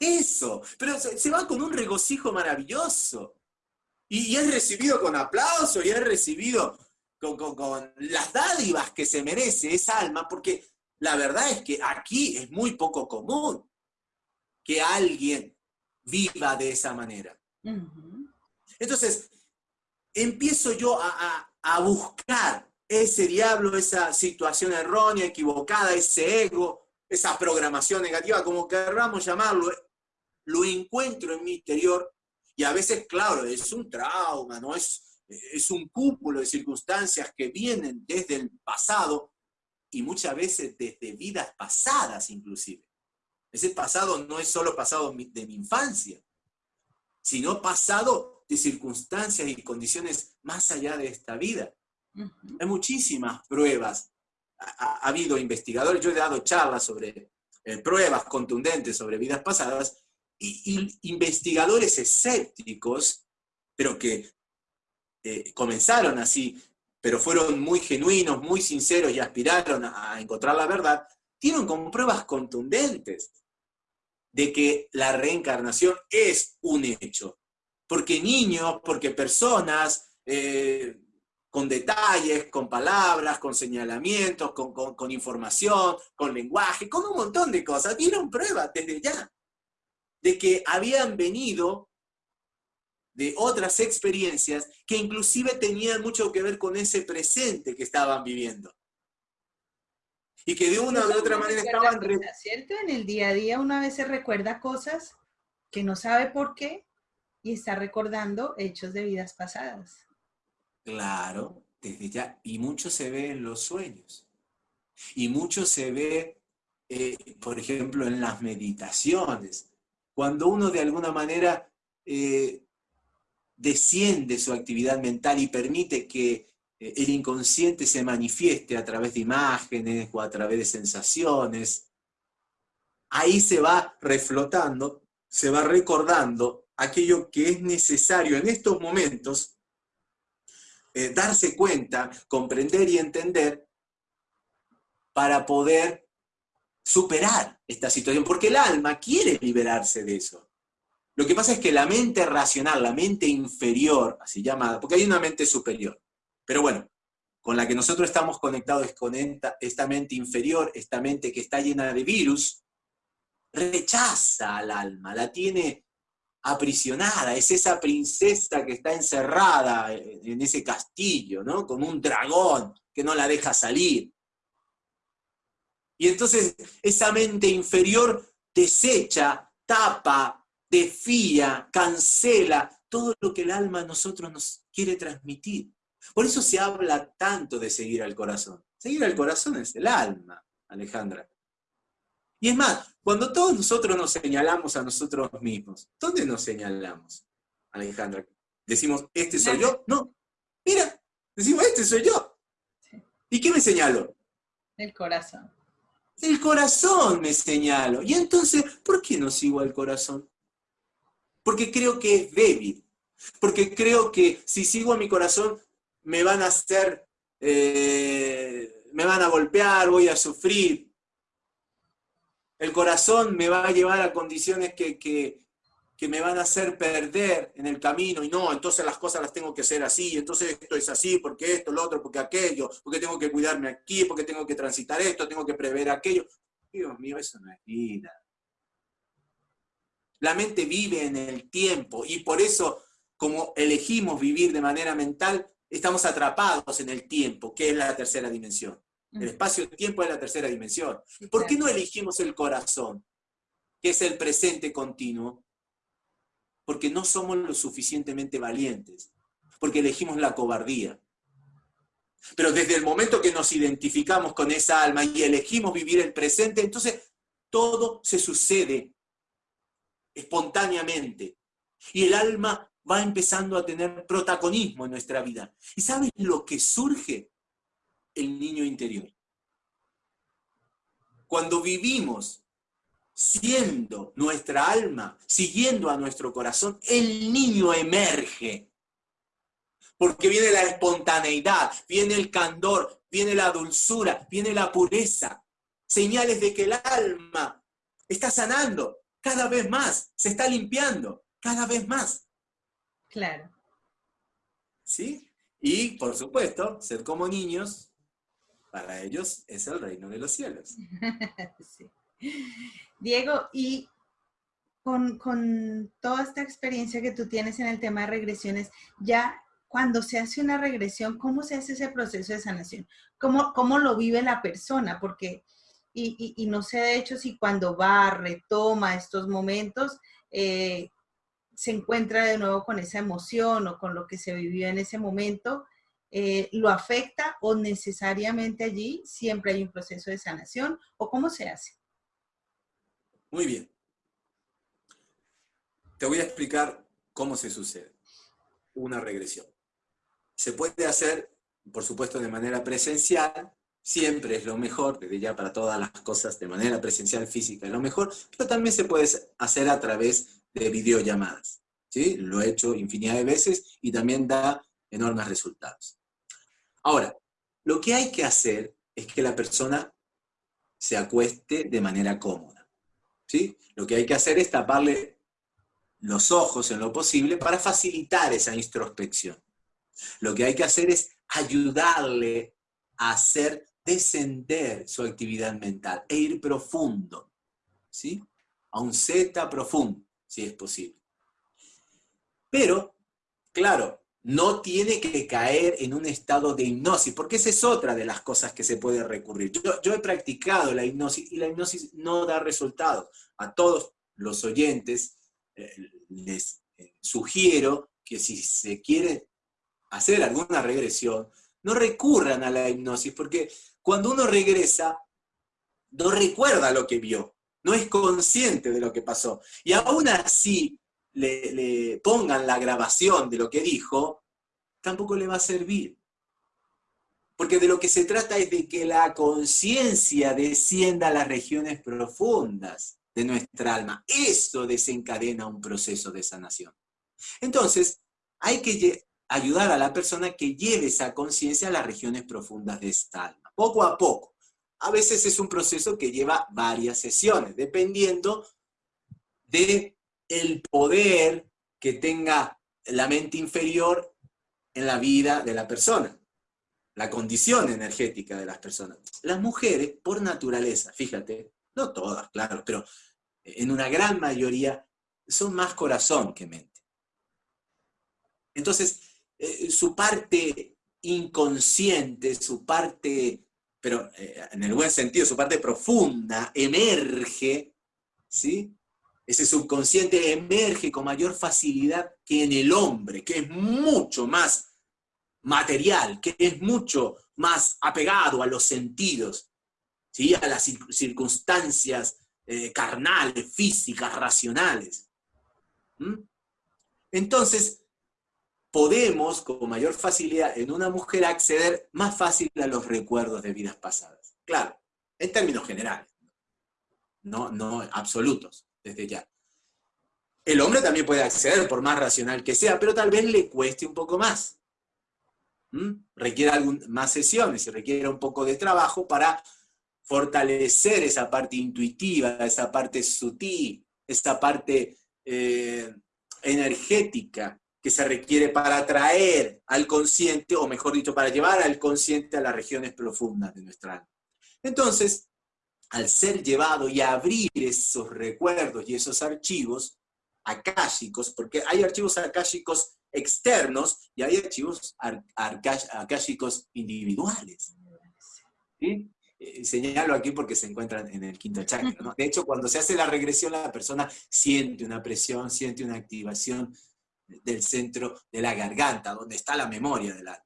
Eso, pero se, va con un regocijo maravilloso. Y, es recibido con aplauso y es recibido con, con las dádivas que se merece esa alma, porque la verdad es que aquí es muy poco común que alguien viva de esa manera. Entonces, empiezo yo a, buscar ese diablo, esa situación errónea, equivocada, ese ego, esa programación negativa, como querramos llamarlo, lo encuentro en mi interior y a veces, claro, es un trauma, ¿no? Es, es un cúmulo de circunstancias que vienen desde el pasado y muchas veces desde vidas pasadas inclusive. Ese pasado no es solo pasado de mi infancia, sino pasado de circunstancias y condiciones más allá de esta vida. Hay muchísimas pruebas. Ha, habido investigadores, yo he dado charlas sobre eh, pruebas contundentes sobre vidas pasadas, y, investigadores escépticos, pero que eh, comenzaron así, pero fueron muy genuinos, muy sinceros y aspiraron a, encontrar la verdad, tienen con pruebas contundentes de que la reencarnación es un hecho. Porque niños, porque personas eh, con detalles, con palabras, con señalamientos, con, con, información, con lenguaje, con un montón de cosas, dieron pruebas desde ya de que habían venido de otras experiencias que inclusive tenían mucho que ver con ese presente que estaban viviendo. Y que de una u otra manera estaban... ¿Cierto? En el día a día una vez se recuerda cosas que no sabe por qué y está recordando hechos de vidas pasadas. Claro, desde ya. Y mucho se ve en los sueños. Y mucho se ve, eh, por ejemplo, en las meditaciones. Cuando uno de alguna manera eh, desciende su actividad mental y permite que el inconsciente se manifieste a través de imágenes o a través de sensaciones, ahí se va reflotando, se va recordando aquello que es necesario en estos momentos eh, darse cuenta, comprender y entender para poder superar esta situación, porque el alma quiere liberarse de eso. Lo que pasa es que la mente racional, la mente inferior, así llamada, porque hay una mente superior, pero bueno, con la que nosotros estamos conectados es con esta, mente inferior, esta mente que está llena de virus, rechaza al alma, la tiene aprisionada, es esa princesa que está encerrada en ese castillo, ¿no? Como un dragón que no la deja salir. Y entonces esa mente inferior desecha, tapa, desfía, cancela todo lo que el alma a nosotros nos quiere transmitir. Por eso se habla tanto de seguir al corazón. Seguir al corazón es el alma, Alejandra. Y es más, cuando todos nosotros nos señalamos a nosotros mismos, ¿dónde nos señalamos, Alejandra? Decimos, este soy yo. No, mira, decimos, este soy yo. ¿Y qué me señalo? El corazón. El corazón me señalo. Y entonces, ¿por qué no sigo al corazón? porque creo que es débil, porque creo que si sigo a mi corazón me van a hacer, eh, me van a golpear, voy a sufrir. El corazón me va a llevar a condiciones que, que, me van a hacer perder en el camino y no, entonces las cosas las tengo que hacer así, entonces esto es así, porque esto, lo otro, porque aquello, porque tengo que cuidarme aquí, porque tengo que transitar esto, tengo que prever aquello. Dios mío, eso no es vida. La mente vive en el tiempo y por eso, como elegimos vivir de manera mental, estamos atrapados en el tiempo, que es la tercera dimensión. El espacio-tiempo es la tercera dimensión. ¿Por qué no elegimos el corazón, que es el presente continuo? Porque no somos lo suficientemente valientes, porque elegimos la cobardía. Pero desde el momento que nos identificamos con esa alma y elegimos vivir el presente, entonces todo se sucede espontáneamente. Y el alma va empezando a tener protagonismo en nuestra vida. ¿Y sabes lo que surge? El niño interior. Cuando vivimos siendo nuestra alma, siguiendo a nuestro corazón, el niño emerge. Porque viene la espontaneidad, viene el candor, viene la dulzura, viene la pureza. Señales de que el alma está sanando, cada vez más, se está limpiando, cada vez más. Claro. ¿Sí? Y, por supuesto, ser como niños, para ellos es el reino de los cielos. Diego, y con, con, toda esta experiencia que tú tienes en el tema de regresiones, ya cuando se hace una regresión, ¿cómo se hace ese proceso de sanación? ¿Cómo, cómo lo vive la persona? Porque, y, y, no sé de hecho si cuando va, retoma estos momentos, eh, se encuentra de nuevo con esa emoción o con lo que se vivió en ese momento, eh, lo afecta o necesariamente allí siempre hay un proceso de sanación o cómo se hace? Muy bien. Te voy a explicar cómo se sucede una regresión. Se puede hacer, por supuesto, de manera presencial, siempre es lo mejor, desde ya para todas las cosas de manera presencial física es lo mejor, pero también se puede hacer a través de videollamadas. ¿sí? Lo he hecho infinidad de veces y también da enormes resultados. Ahora, lo que hay que hacer es que la persona se acueste de manera cómoda. ¿sí? Lo que hay que hacer es taparle los ojos en lo posible para facilitar esa introspección. Lo que hay que hacer es ayudarle a hacer descender su actividad mental e ir profundo, ¿sí? A un Z profundo, si es posible. Pero, claro, no tiene que caer en un estado de hipnosis, porque esa es otra de las cosas que se puede recurrir. Yo, he practicado la hipnosis y la hipnosis no da resultados. A todos los oyentes eh, les eh, sugiero que si se quiere hacer alguna regresión, no recurran a la hipnosis, porque cuando uno regresa, no recuerda lo que vio, no es consciente de lo que pasó. Y aún así le, pongan la grabación de lo que dijo, tampoco le va a servir. Porque de lo que se trata es de que la conciencia descienda a las regiones profundas de nuestra alma. Eso desencadena un proceso de sanación. Entonces, hay que ayudar a la persona que lleve esa conciencia a las regiones profundas de esta alma, poco a poco. A veces es un proceso que lleva varias sesiones, dependiendo de el poder que tenga la mente inferior en la vida de la persona, la condición energética de las personas. Las mujeres, por naturaleza, fíjate, no todas, claro, pero en una gran mayoría, son más corazón que mente. Entonces, eh, su parte inconsciente, su parte, pero eh, en el buen sentido, su parte profunda, emerge, ¿sí? Ese subconsciente emerge con mayor facilidad que en el hombre, que es mucho más material, que es mucho más apegado a los sentidos, ¿sí? a las circunstancias eh, carnales, físicas, racionales. Entonces, podemos con mayor facilidad en una mujer acceder más fácil a los recuerdos de vidas pasadas. Claro, en términos generales, no, no absolutos desde ya. El hombre también puede acceder, por más racional que sea, pero tal vez le cueste un poco más. Requiere más sesiones requiere un poco de trabajo para fortalecer esa parte intuitiva, esa parte sutil, esa parte eh, energética que se requiere para atraer al consciente, o mejor dicho, para llevar al consciente a las regiones profundas de nuestra alma. Entonces, al ser llevado y abrir esos recuerdos y esos archivos akáshicos, porque hay archivos akáshicos externos y hay archivos akáshicos individuales. ¿Sí? Eh, señalo aquí porque se encuentran en el quinto chakra. De hecho, cuando se hace la regresión, la persona siente una presión, siente una activación del centro de la garganta, donde está la memoria del alma.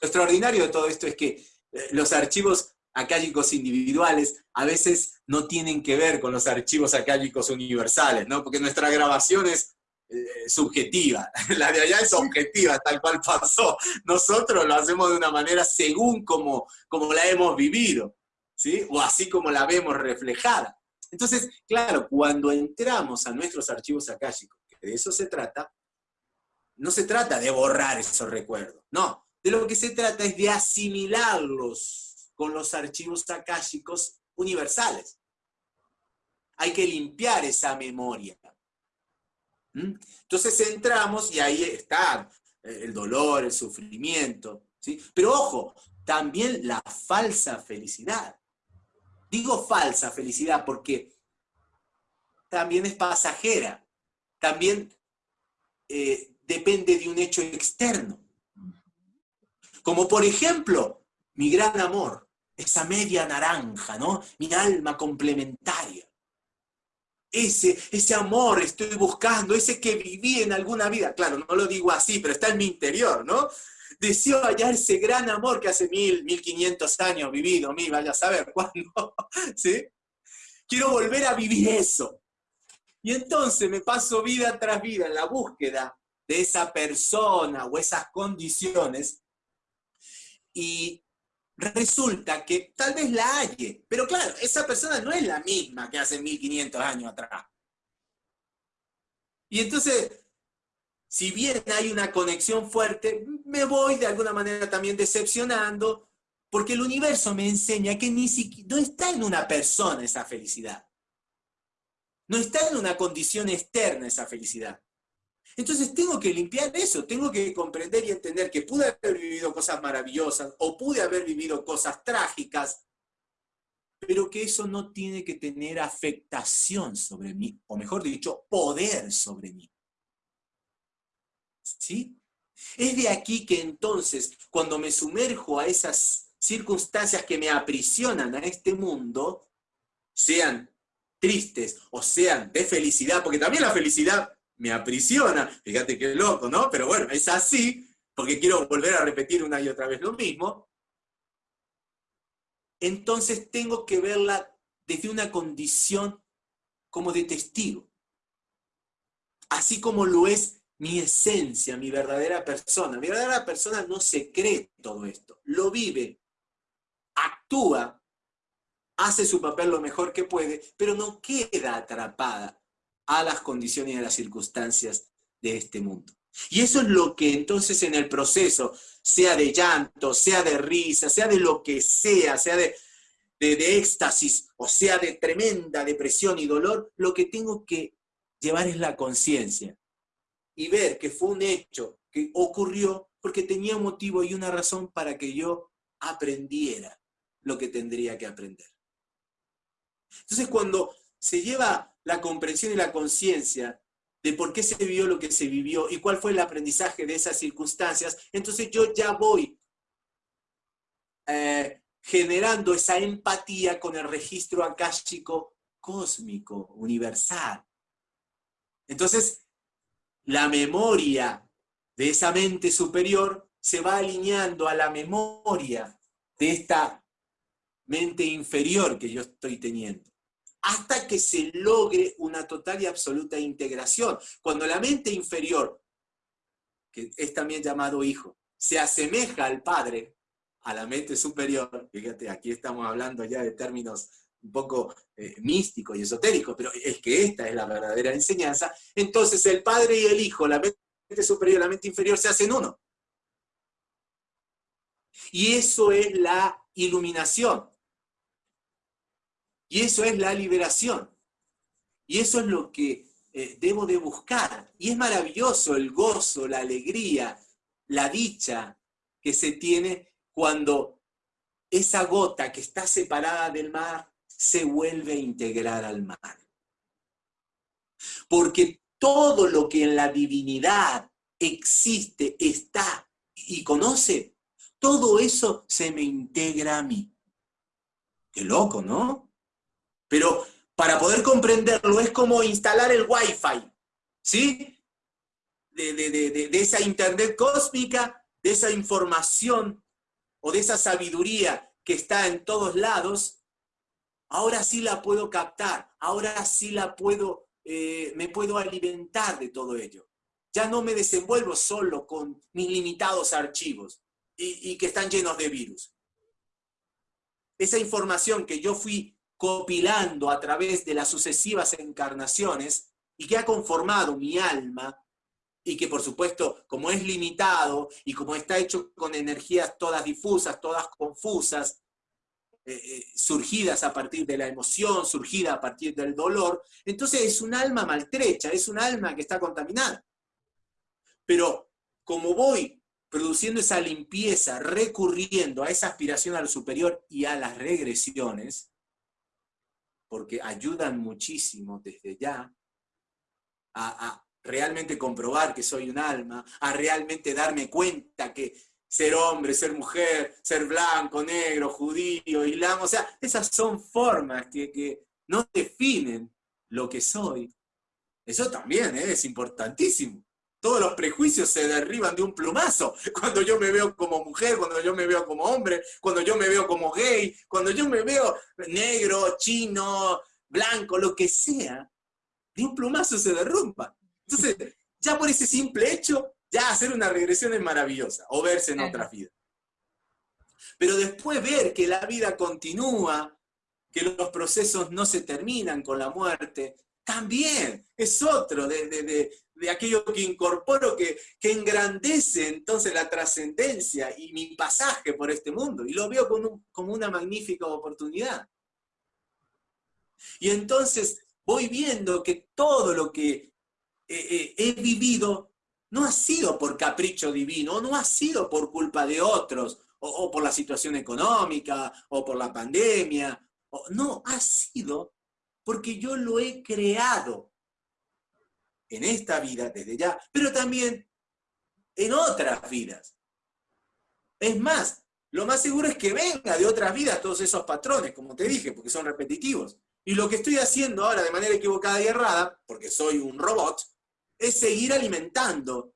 Lo extraordinario de todo esto es que eh, los archivos acálicos individuales a veces no tienen que ver con los archivos acálicos universales, ¿no? Porque nuestra grabación es eh, subjetiva, la de allá es objetiva, tal cual pasó. Nosotros lo hacemos de una manera según como, como la hemos vivido, ¿sí? O así como la vemos reflejada. Entonces, claro, cuando entramos a nuestros archivos akáshicos, que de eso se trata, no se trata de borrar esos recuerdos, no. De lo que se trata es de asimilarlos con los archivos akáshicos universales. hay que limpiar esa memoria. ¿Mm? Entonces entramos y ahí está eh, el dolor, el sufrimiento. ¿sí? Pero ojo, también la falsa felicidad. Digo falsa felicidad porque también es pasajera, también eh, depende de un hecho externo. Como por ejemplo, mi gran amor, esa media naranja, ¿no? Mi alma complementaria. Ese, ese amor estoy buscando, ese que viví en alguna vida. Claro, no lo digo así, pero está en mi interior, ¿no? Deseo hallar ese gran amor que hace mil, mil quinientos años vivido, mí, vaya a saber cuándo, ¿sí? Quiero volver a vivir eso. Y entonces me paso vida tras vida en la búsqueda de esa persona o esas condiciones y resulta que tal vez la halle, pero claro, esa persona no es la misma que hace 1500 años atrás. Y entonces, si bien hay una conexión fuerte, me voy de alguna manera también decepcionando, porque el universo me enseña que ni siquiera, no está en una persona esa felicidad. No está en una condición externa esa felicidad. Entonces tengo que limpiar eso, tengo que comprender y entender que pude haber vivido cosas maravillosas o pude haber vivido cosas trágicas, pero que eso no tiene que tener afectación sobre mí, o mejor dicho, poder sobre mí. ¿Sí? Es de aquí que entonces, cuando me sumerjo a esas circunstancias que me aprisionan a este mundo, sean tristes o sean de felicidad, porque también la felicidad me aprisiona, fíjate qué loco, ¿no? Pero bueno, es así, porque quiero volver a repetir una y otra vez lo mismo. Entonces tengo que verla desde una condición como de testigo. Así como lo es mi esencia, mi verdadera persona. Mi verdadera persona no se cree todo esto, lo vive, actúa, hace su papel lo mejor que puede, pero no queda atrapada a las condiciones y a las circunstancias de este mundo. Y eso es lo que entonces en el proceso, sea de llanto, sea de risa, sea de lo que sea, sea de, de, éxtasis o sea de tremenda depresión y dolor, lo que tengo que llevar es la conciencia y ver que fue un hecho que ocurrió porque tenía motivo y una razón para que yo aprendiera lo que tendría que aprender. Entonces cuando se lleva la comprensión y la conciencia de por qué se vivió lo que se vivió y cuál fue el aprendizaje de esas circunstancias, entonces yo ya voy eh, generando esa empatía con el registro akáshico cósmico, universal. Entonces, la memoria de esa mente superior se va alineando a la memoria de esta mente inferior que yo estoy teniendo hasta que se logre una total y absoluta integración. Cuando la mente inferior, que es también llamado hijo, se asemeja al padre, a la mente superior, fíjate, aquí estamos hablando ya de términos un poco eh, místicos y esotéricos, pero es que esta es la verdadera enseñanza, entonces el padre y el hijo, la mente superior y la mente inferior se hacen uno. Y eso es la iluminación. Y eso es la liberación. Y eso es lo que eh, debo de buscar. Y es maravilloso el gozo, la alegría, la dicha que se tiene cuando esa gota que está separada del mar se vuelve a integrar al mar. Porque todo lo que en la divinidad existe, está y conoce, todo eso se me integra a mí. Qué loco, ¿no? Pero para poder comprenderlo es como instalar el Wi-Fi, ¿sí? De, esa internet cósmica, de esa información o de esa sabiduría que está en todos lados, ahora sí la puedo captar, ahora sí la puedo, eh, me puedo alimentar de todo ello. Ya no me desenvuelvo solo con mis limitados archivos y, y que están llenos de virus. Esa información que yo fui copilando a través de las sucesivas encarnaciones y que ha conformado mi alma y que por supuesto, como es limitado y como está hecho con energías todas difusas, todas confusas, eh, eh, surgidas a partir de la emoción, surgida a partir del dolor, entonces es un alma maltrecha, es un alma que está contaminada. Pero como voy produciendo esa limpieza, recurriendo a esa aspiración al superior y a las regresiones, porque ayudan muchísimo desde ya a, realmente comprobar que soy un alma, a realmente darme cuenta que ser hombre, ser mujer, ser blanco, negro, judío, islam, o sea, esas son formas que, que no definen lo que soy. Eso también ¿eh? es importantísimo todos los prejuicios se derriban de un plumazo. Cuando yo me veo como mujer, cuando yo me veo como hombre, cuando yo me veo como gay, cuando yo me veo negro, chino, blanco, lo que sea, de un plumazo se derrumba. Entonces, ya por ese simple hecho, ya hacer una regresión es maravillosa, o verse en otra vida. Pero después ver que la vida continúa, que los procesos no se terminan con la muerte, también es otro de, de aquello que incorporo, que, que engrandece entonces la trascendencia y mi pasaje por este mundo. Y lo veo como, como una magnífica oportunidad. Y entonces voy viendo que todo lo que eh, eh, he vivido no ha sido por capricho divino, no ha sido por culpa de otros, o, por la situación económica, o por la pandemia, no, ha sido porque yo lo he creado en esta vida desde ya, pero también en otras vidas. Es más, lo más seguro es que venga de otras vidas todos esos patrones, como te dije, porque son repetitivos. Y lo que estoy haciendo ahora de manera equivocada y errada, porque soy un robot, es seguir alimentando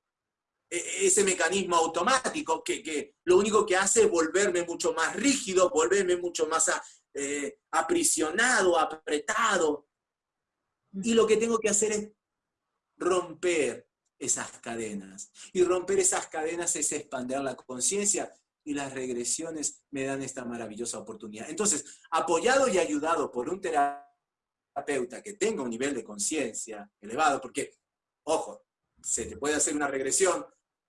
e-, ese mecanismo automático que, lo único que hace es volverme mucho más rígido, volverme mucho más eh, aprisionado, apretado. Y lo que tengo que hacer es romper esas cadenas. Y romper esas cadenas es expandir la conciencia y las regresiones me dan esta maravillosa oportunidad. Entonces, apoyado y ayudado por un terapeuta que tenga un nivel de conciencia elevado, porque, ojo, se te puede hacer una regresión,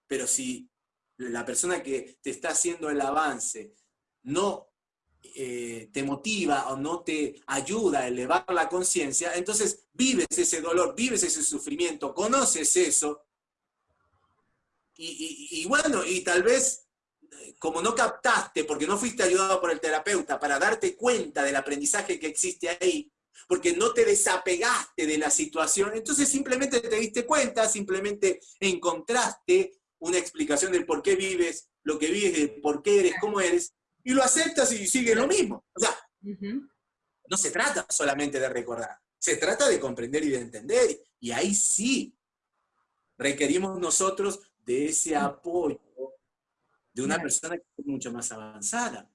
pero si la persona que te está haciendo el avance no eh, te motiva o no te ayuda a elevar la conciencia, entonces vives ese dolor, vives ese sufrimiento, conoces eso, y, bueno, y tal vez eh, como no captaste, porque no fuiste ayudado por el terapeuta para darte cuenta del aprendizaje que existe ahí, porque no te desapegaste de la situación, entonces simplemente te diste cuenta, simplemente encontraste una explicación del por qué vives, lo que vives, de por qué eres, cómo eres, y lo aceptas y sigue lo mismo. O sea, no se trata solamente de recordar, se trata de comprender y de entender. Y ahí sí requerimos nosotros de ese apoyo de una persona que es mucho más avanzada.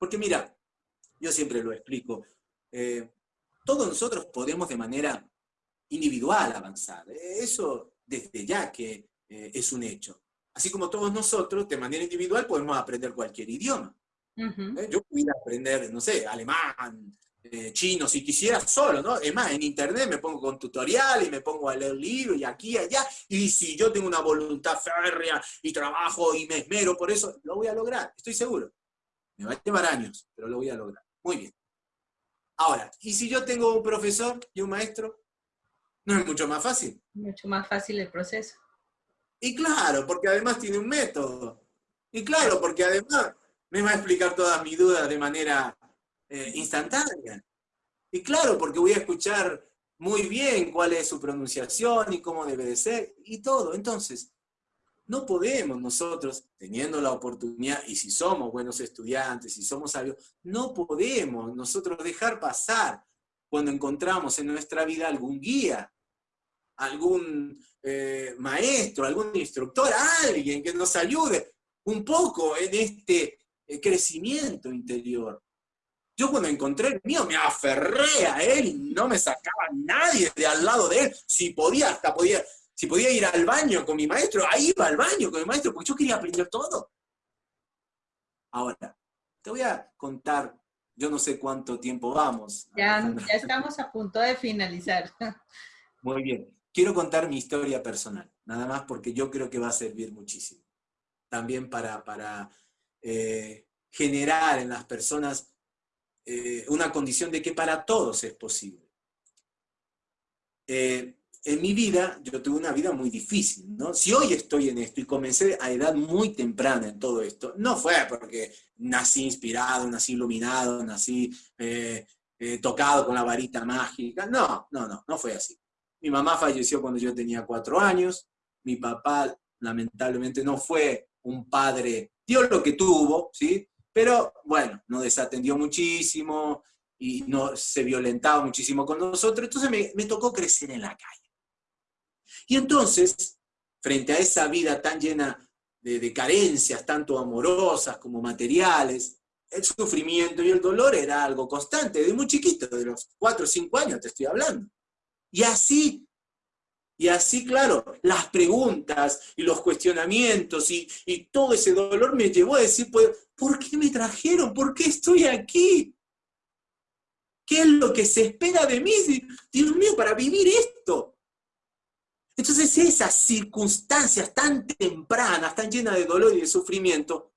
Porque mira, yo siempre lo explico, eh, todos nosotros podemos de manera individual avanzar. Eso desde ya que eh, es un hecho. Así como todos nosotros, de manera individual, podemos aprender cualquier idioma. ¿Eh? Yo pudiera aprender, no sé, alemán, eh, chino, si quisiera solo, ¿no? Es más, en internet me pongo con tutorial y me pongo a leer libros y aquí y allá, y si yo tengo una voluntad férrea y trabajo y me esmero por eso, lo voy a lograr, estoy seguro. Me va a llevar años, pero lo voy a lograr. Muy bien. Ahora, ¿y si yo tengo un profesor y un maestro? ¿No es mucho más fácil? Mucho más fácil el proceso. Y claro, porque además tiene un método. Y claro, porque además me va a explicar todas mis dudas de manera eh, instantánea. Y claro, porque voy a escuchar muy bien cuál es su pronunciación y cómo debe de ser, y todo. Entonces, no podemos nosotros, teniendo la oportunidad, y si somos buenos estudiantes, si somos sabios, no podemos nosotros dejar pasar cuando encontramos en nuestra vida algún guía, algún eh, maestro, algún instructor, alguien que nos ayude un poco en este el crecimiento interior. Yo cuando encontré el mío me aferré a él y no me sacaba nadie de al lado de él. Si podía, hasta podía, si podía ir al baño con mi maestro, ahí iba al baño con mi maestro, porque yo quería aprender todo. Ahora, te voy a contar, yo no sé cuánto tiempo vamos. Ya, ya estamos a punto de finalizar. Muy bien. Quiero contar mi historia personal, nada más porque yo creo que va a servir muchísimo. También para, para eh, generar en las personas eh, una condición de que para todos es posible. Eh, en mi vida, yo tuve una vida muy difícil, ¿no? Si hoy estoy en esto y comencé a edad muy temprana en todo esto, no fue porque nací inspirado, nací iluminado, nací eh, tocado con la varita mágica, no, no, no, no fue así. Mi mamá falleció cuando yo tenía cuatro años, mi papá lamentablemente no fue un padre, dio lo que tuvo, ¿sí? Pero bueno, nos desatendió muchísimo y no, se violentaba muchísimo con nosotros, entonces me, tocó crecer en la calle. Y entonces, frente a esa vida tan llena de, carencias, tanto amorosas como materiales, el sufrimiento y el dolor era algo constante, de muy chiquito, de los cuatro o cinco años te estoy hablando. Y así y así, claro, las preguntas y los cuestionamientos y, todo ese dolor me llevó a decir, pues, ¿por qué me trajeron? ¿Por qué estoy aquí? ¿Qué es lo que se espera de mí? Dios mío, para vivir esto. Entonces esas circunstancias tan tempranas, tan llenas de dolor y de sufrimiento,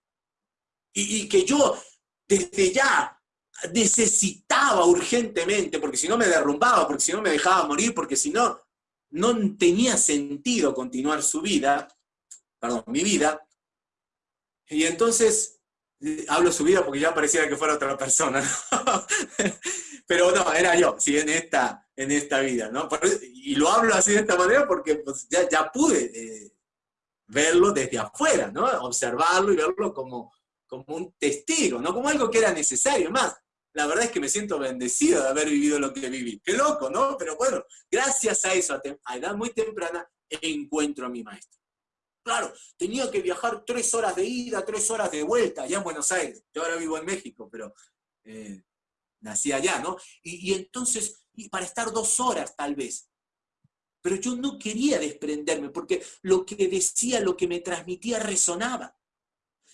y, y que yo desde ya necesitaba urgentemente, porque si no me derrumbaba, porque si no me dejaba morir, porque si no, no tenía sentido continuar su vida, perdón, mi vida, y entonces, eh, hablo su vida porque ya pareciera que fuera otra persona, pero no, era yo, sí, en esta, en esta vida, ¿no? Y lo hablo así de esta manera porque pues, ya, ya pude eh, verlo desde afuera, ¿no? Observarlo y verlo como, como un testigo, no como algo que era necesario más la verdad es que me siento bendecido de haber vivido lo que viví. Qué loco, ¿no? Pero bueno, gracias a eso, a, edad muy temprana, encuentro a mi maestro. Claro, tenía que viajar tres horas de ida, tres horas de vuelta, allá en Buenos Aires. Yo ahora vivo en México, pero eh, nací allá, ¿no? Y, y entonces, y para estar dos horas tal vez. Pero yo no quería desprenderme, porque lo que decía, lo que me transmitía resonaba.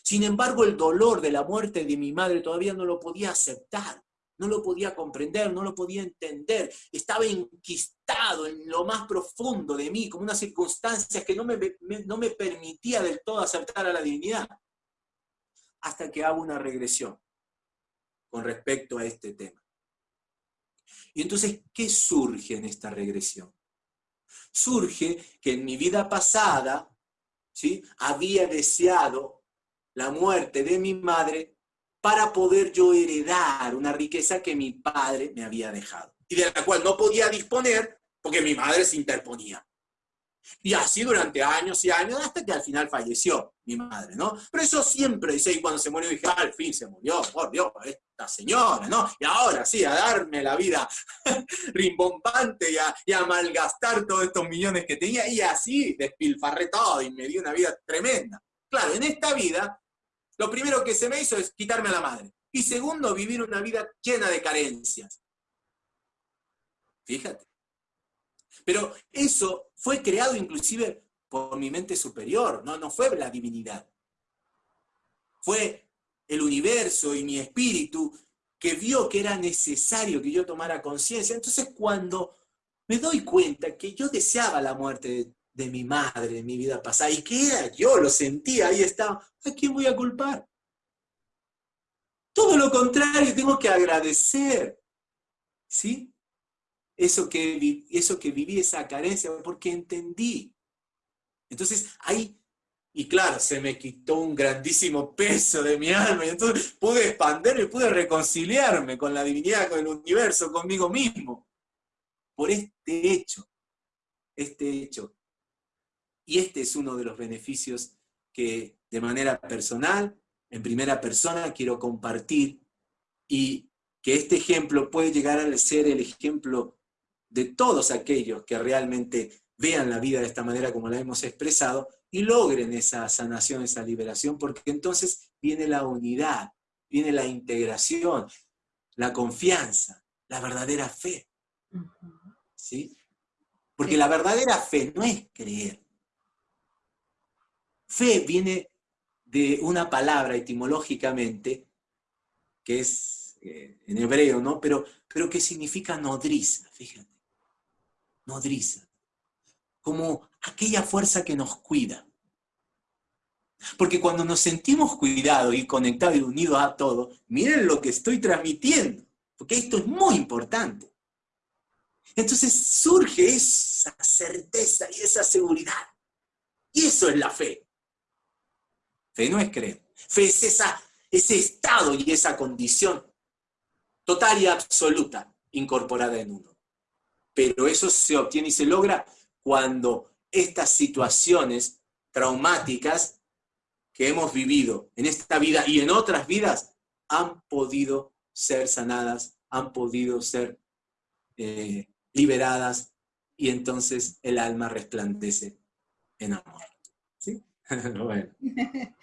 Sin embargo, el dolor de la muerte de mi madre todavía no lo podía aceptar, no lo podía comprender, no lo podía entender. Estaba enquistado en lo más profundo de mí, como una circunstancia que no me, no me permitía del todo aceptar a la divinidad. Hasta que hago una regresión con respecto a este tema. Y entonces, ¿qué surge en esta regresión? Surge que en mi vida pasada, ¿sí? había deseado la muerte de mi madre para poder yo heredar una riqueza que mi padre me había dejado y de la cual no podía disponer porque mi madre se interponía. Y así durante años y años, hasta que al final falleció mi madre, ¿no? Pero eso siempre dice, y cuando se murió dije, al fin se murió, por Dios, esta señora, ¿no? Y ahora sí, a darme la vida rimbombante y a, y a malgastar todos estos millones que tenía, y así despilfarré todo y me dio una vida tremenda. Claro, en esta vida lo primero que se me hizo es quitarme a la madre. Y segundo, vivir una vida llena de carencias. Fíjate. Pero eso fue creado inclusive por mi mente superior, no, no fue la divinidad. Fue el universo y mi espíritu que vio que era necesario que yo tomara conciencia. Entonces cuando me doy cuenta que yo deseaba la muerte de mi madre, de mi vida pasada, y que era yo, lo sentía, ahí estaba, ¿a quién voy a culpar? Todo lo contrario, tengo que agradecer, ¿sí? Eso que, eso que viví, esa carencia, porque entendí. Entonces, ahí, y claro, se me quitó un grandísimo peso de mi alma, y entonces pude expanderme, pude reconciliarme con la divinidad, con el universo, conmigo mismo, por este hecho, este hecho y este es uno de los beneficios que de manera personal, en primera persona, quiero compartir y que este ejemplo puede llegar a ser el ejemplo de todos aquellos que realmente vean la vida de esta manera como la hemos expresado y logren esa sanación, esa liberación, porque entonces viene la unidad, viene la integración, la confianza, la verdadera fe. ¿Sí? Porque la verdadera fe no es creer, Fe viene de una palabra etimológicamente, que es eh, en hebreo, ¿no? Pero, pero que significa nodriza, fíjate. Nodriza. Como aquella fuerza que nos cuida. Porque cuando nos sentimos cuidados y conectados y unidos a todo, miren lo que estoy transmitiendo, porque esto es muy importante. Entonces surge esa certeza y esa seguridad. Y eso es la fe. Fe no es creer. Fe es esa, ese estado y esa condición total y absoluta incorporada en uno. Pero eso se obtiene y se logra cuando estas situaciones traumáticas que hemos vivido en esta vida y en otras vidas han podido ser sanadas, han podido ser eh, liberadas y entonces el alma resplandece en amor. Bueno.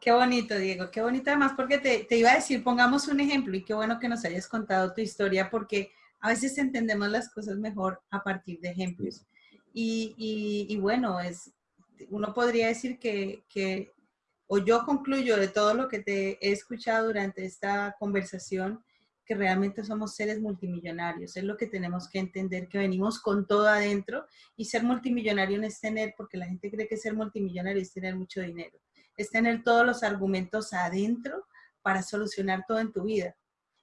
Qué bonito, Diego, qué bonito además porque te, te, iba a decir, pongamos un ejemplo y qué bueno que nos hayas contado tu historia porque a veces entendemos las cosas mejor a partir de ejemplos. Y, y, y bueno, es, uno podría decir que, que, o yo concluyo de todo lo que te he escuchado durante esta conversación, que realmente somos seres multimillonarios. Es lo que tenemos que entender, que venimos con todo adentro y ser multimillonario no es tener, porque la gente cree que ser multimillonario es tener mucho dinero, es tener todos los argumentos adentro para solucionar todo en tu vida.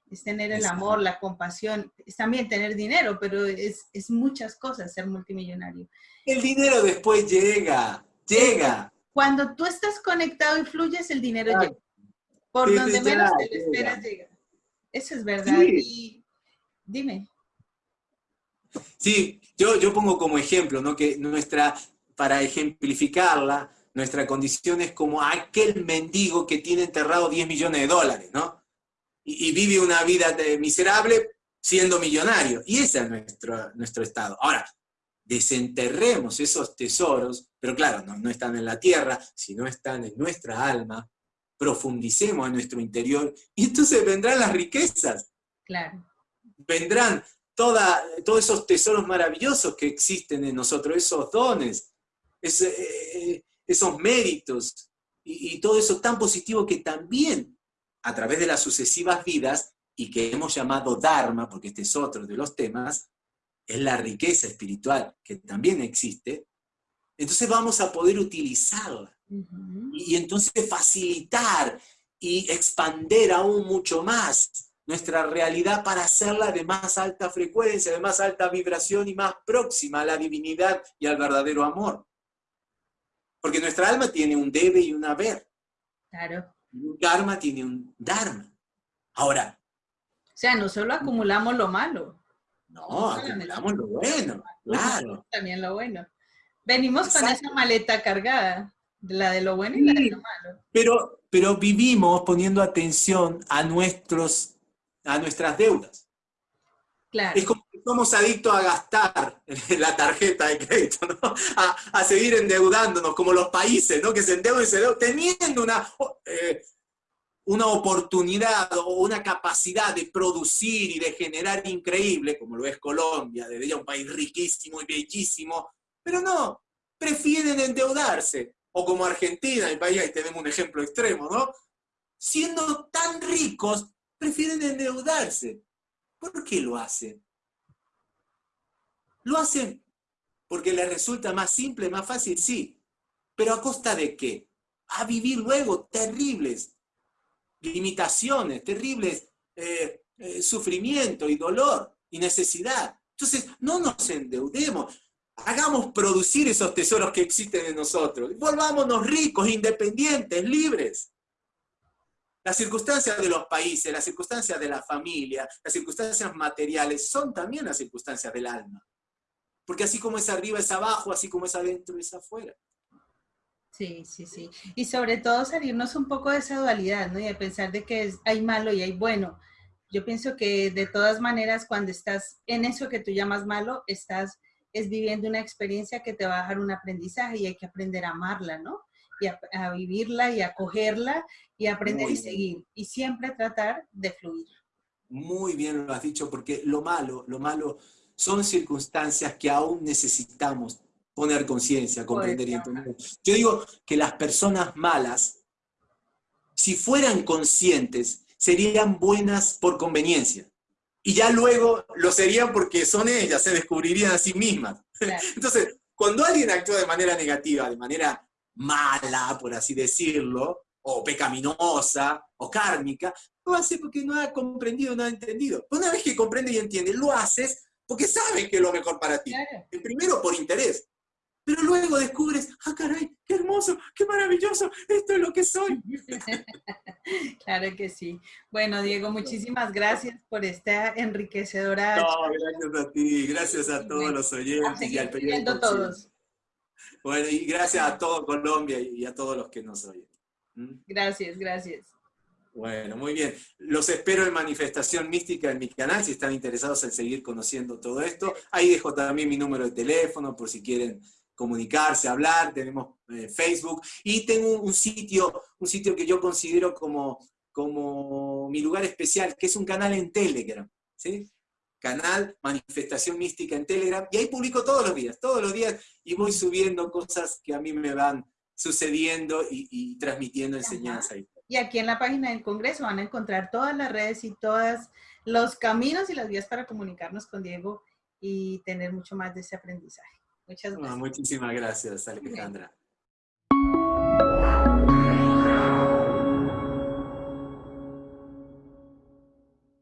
Es tener el amor, la compasión, es también tener dinero, pero es, es muchas cosas ser multimillonario. El dinero después llega, llega. Cuando tú estás conectado y fluyes, el dinero llega. Por donde menos te lo esperas, llega. Eso es verdad. Y dime. Sí, yo, yo pongo como ejemplo, ¿no? Que nuestra, para ejemplificarla, nuestra condición es como aquel mendigo que tiene enterrado 10 millones de dólares, ¿no? Y, vive una vida miserable siendo millonario. Y ese es nuestro, nuestro estado. Ahora, desenterremos esos tesoros, pero claro, no, no están en la tierra, sino están en nuestra alma, profundicemos en nuestro interior y entonces vendrán las riquezas. Claro. Vendrán toda, todos esos tesoros maravillosos que existen en nosotros, esos dones, eh, esos méritos y, y todo eso tan positivo que también a través de las sucesivas vidas y que hemos llamado Dharma, porque este es otro de los temas, es la riqueza espiritual que también existe, entonces vamos a poder utilizarla y, entonces facilitar y expander aún mucho más nuestra realidad para hacerla de más alta frecuencia, de más alta vibración y más próxima a la divinidad y al verdadero amor. Porque nuestra alma tiene un debe y un haber. Claro. Un karma tiene un dharma. Ahora. O sea, no solo acumulamos lo malo. No, acumulamos lo bueno, claro. También lo bueno. Venimos con esa maleta cargada. La de lo bueno y la de lo malo. Pero, pero vivimos poniendo atención a, nuestros, a nuestras deudas. Claro. Es como que somos adictos a gastar la tarjeta de crédito, ¿no? a, seguir endeudándonos, como los países, ¿no? que se endeudan y se endeudan, teniendo una, eh, una oportunidad o una capacidad de producir y de generar increíble, como lo es Colombia, de ella un país riquísimo y bellísimo, pero no, prefieren endeudarse o como Argentina, el país, ahí tenemos un ejemplo extremo, ¿no? Siendo tan ricos, prefieren endeudarse. ¿Por qué lo hacen? Lo hacen porque les resulta más simple, más fácil, sí. Pero a costa de qué? A vivir luego terribles limitaciones, terribles eh, eh, sufrimiento y dolor y necesidad. Entonces, no nos endeudemos. Hagamos producir esos tesoros que existen en nosotros. Volvámonos ricos, independientes, libres. Las circunstancias de los países, las circunstancias de la familia, las circunstancias materiales son también las circunstancias del alma. Porque así como es arriba es abajo, así como es adentro es afuera. Sí, sí, sí. Y sobre todo salirnos un poco de esa dualidad, ¿no? Y de pensar de que hay malo y hay bueno. Yo pienso que de todas maneras, cuando estás en eso que tú llamas malo, estás es viviendo una experiencia que te va a dejar un aprendizaje y hay que aprender a amarla, ¿no? Y a, vivirla y a cogerla y aprender y seguir. Y siempre tratar de fluir. Muy bien lo has dicho, porque lo malo, lo malo son circunstancias que aún necesitamos poner conciencia, comprender y entender. Yo digo que las personas malas, si fueran conscientes, serían buenas por conveniencia y ya luego lo serían porque son ellas, se descubrirían a sí mismas. Entonces, cuando alguien actúa de manera negativa, de manera mala, por así decirlo, o pecaminosa, o kármica, lo hace porque no ha comprendido, no ha entendido. Una vez que comprende y entiende, lo haces porque sabes que es lo mejor para ti. El primero por interés, pero luego descubres, ah, caray, qué hermoso, qué maravilloso, esto es lo que soy. claro que sí. Bueno, Diego, muchísimas gracias por esta enriquecedora. No, gracias a ti, gracias a todos los oyentes y al periódico. todos. Bueno, y gracias a todo Colombia y a todos los que nos oyen. ¿Mm? Gracias, gracias. Bueno, muy bien. Los espero en Manifestación Mística en mi canal, si están interesados en seguir conociendo todo esto. Ahí dejo también mi número de teléfono por si quieren comunicarse, hablar, tenemos eh, Facebook y tengo un, sitio, un sitio que yo considero como, como mi lugar especial, que es un canal en Telegram, ¿sí? Canal Manifestación Mística en Telegram, y ahí publico todos los días, todos los días, y voy subiendo cosas que a mí me van sucediendo y, transmitiendo enseñanza. Y aquí en la página del Congreso van a encontrar todas las redes y todos los caminos y las vías para comunicarnos con Diego y tener mucho más de ese aprendizaje. Muchas gracias. muchísimas gracias, Alejandra.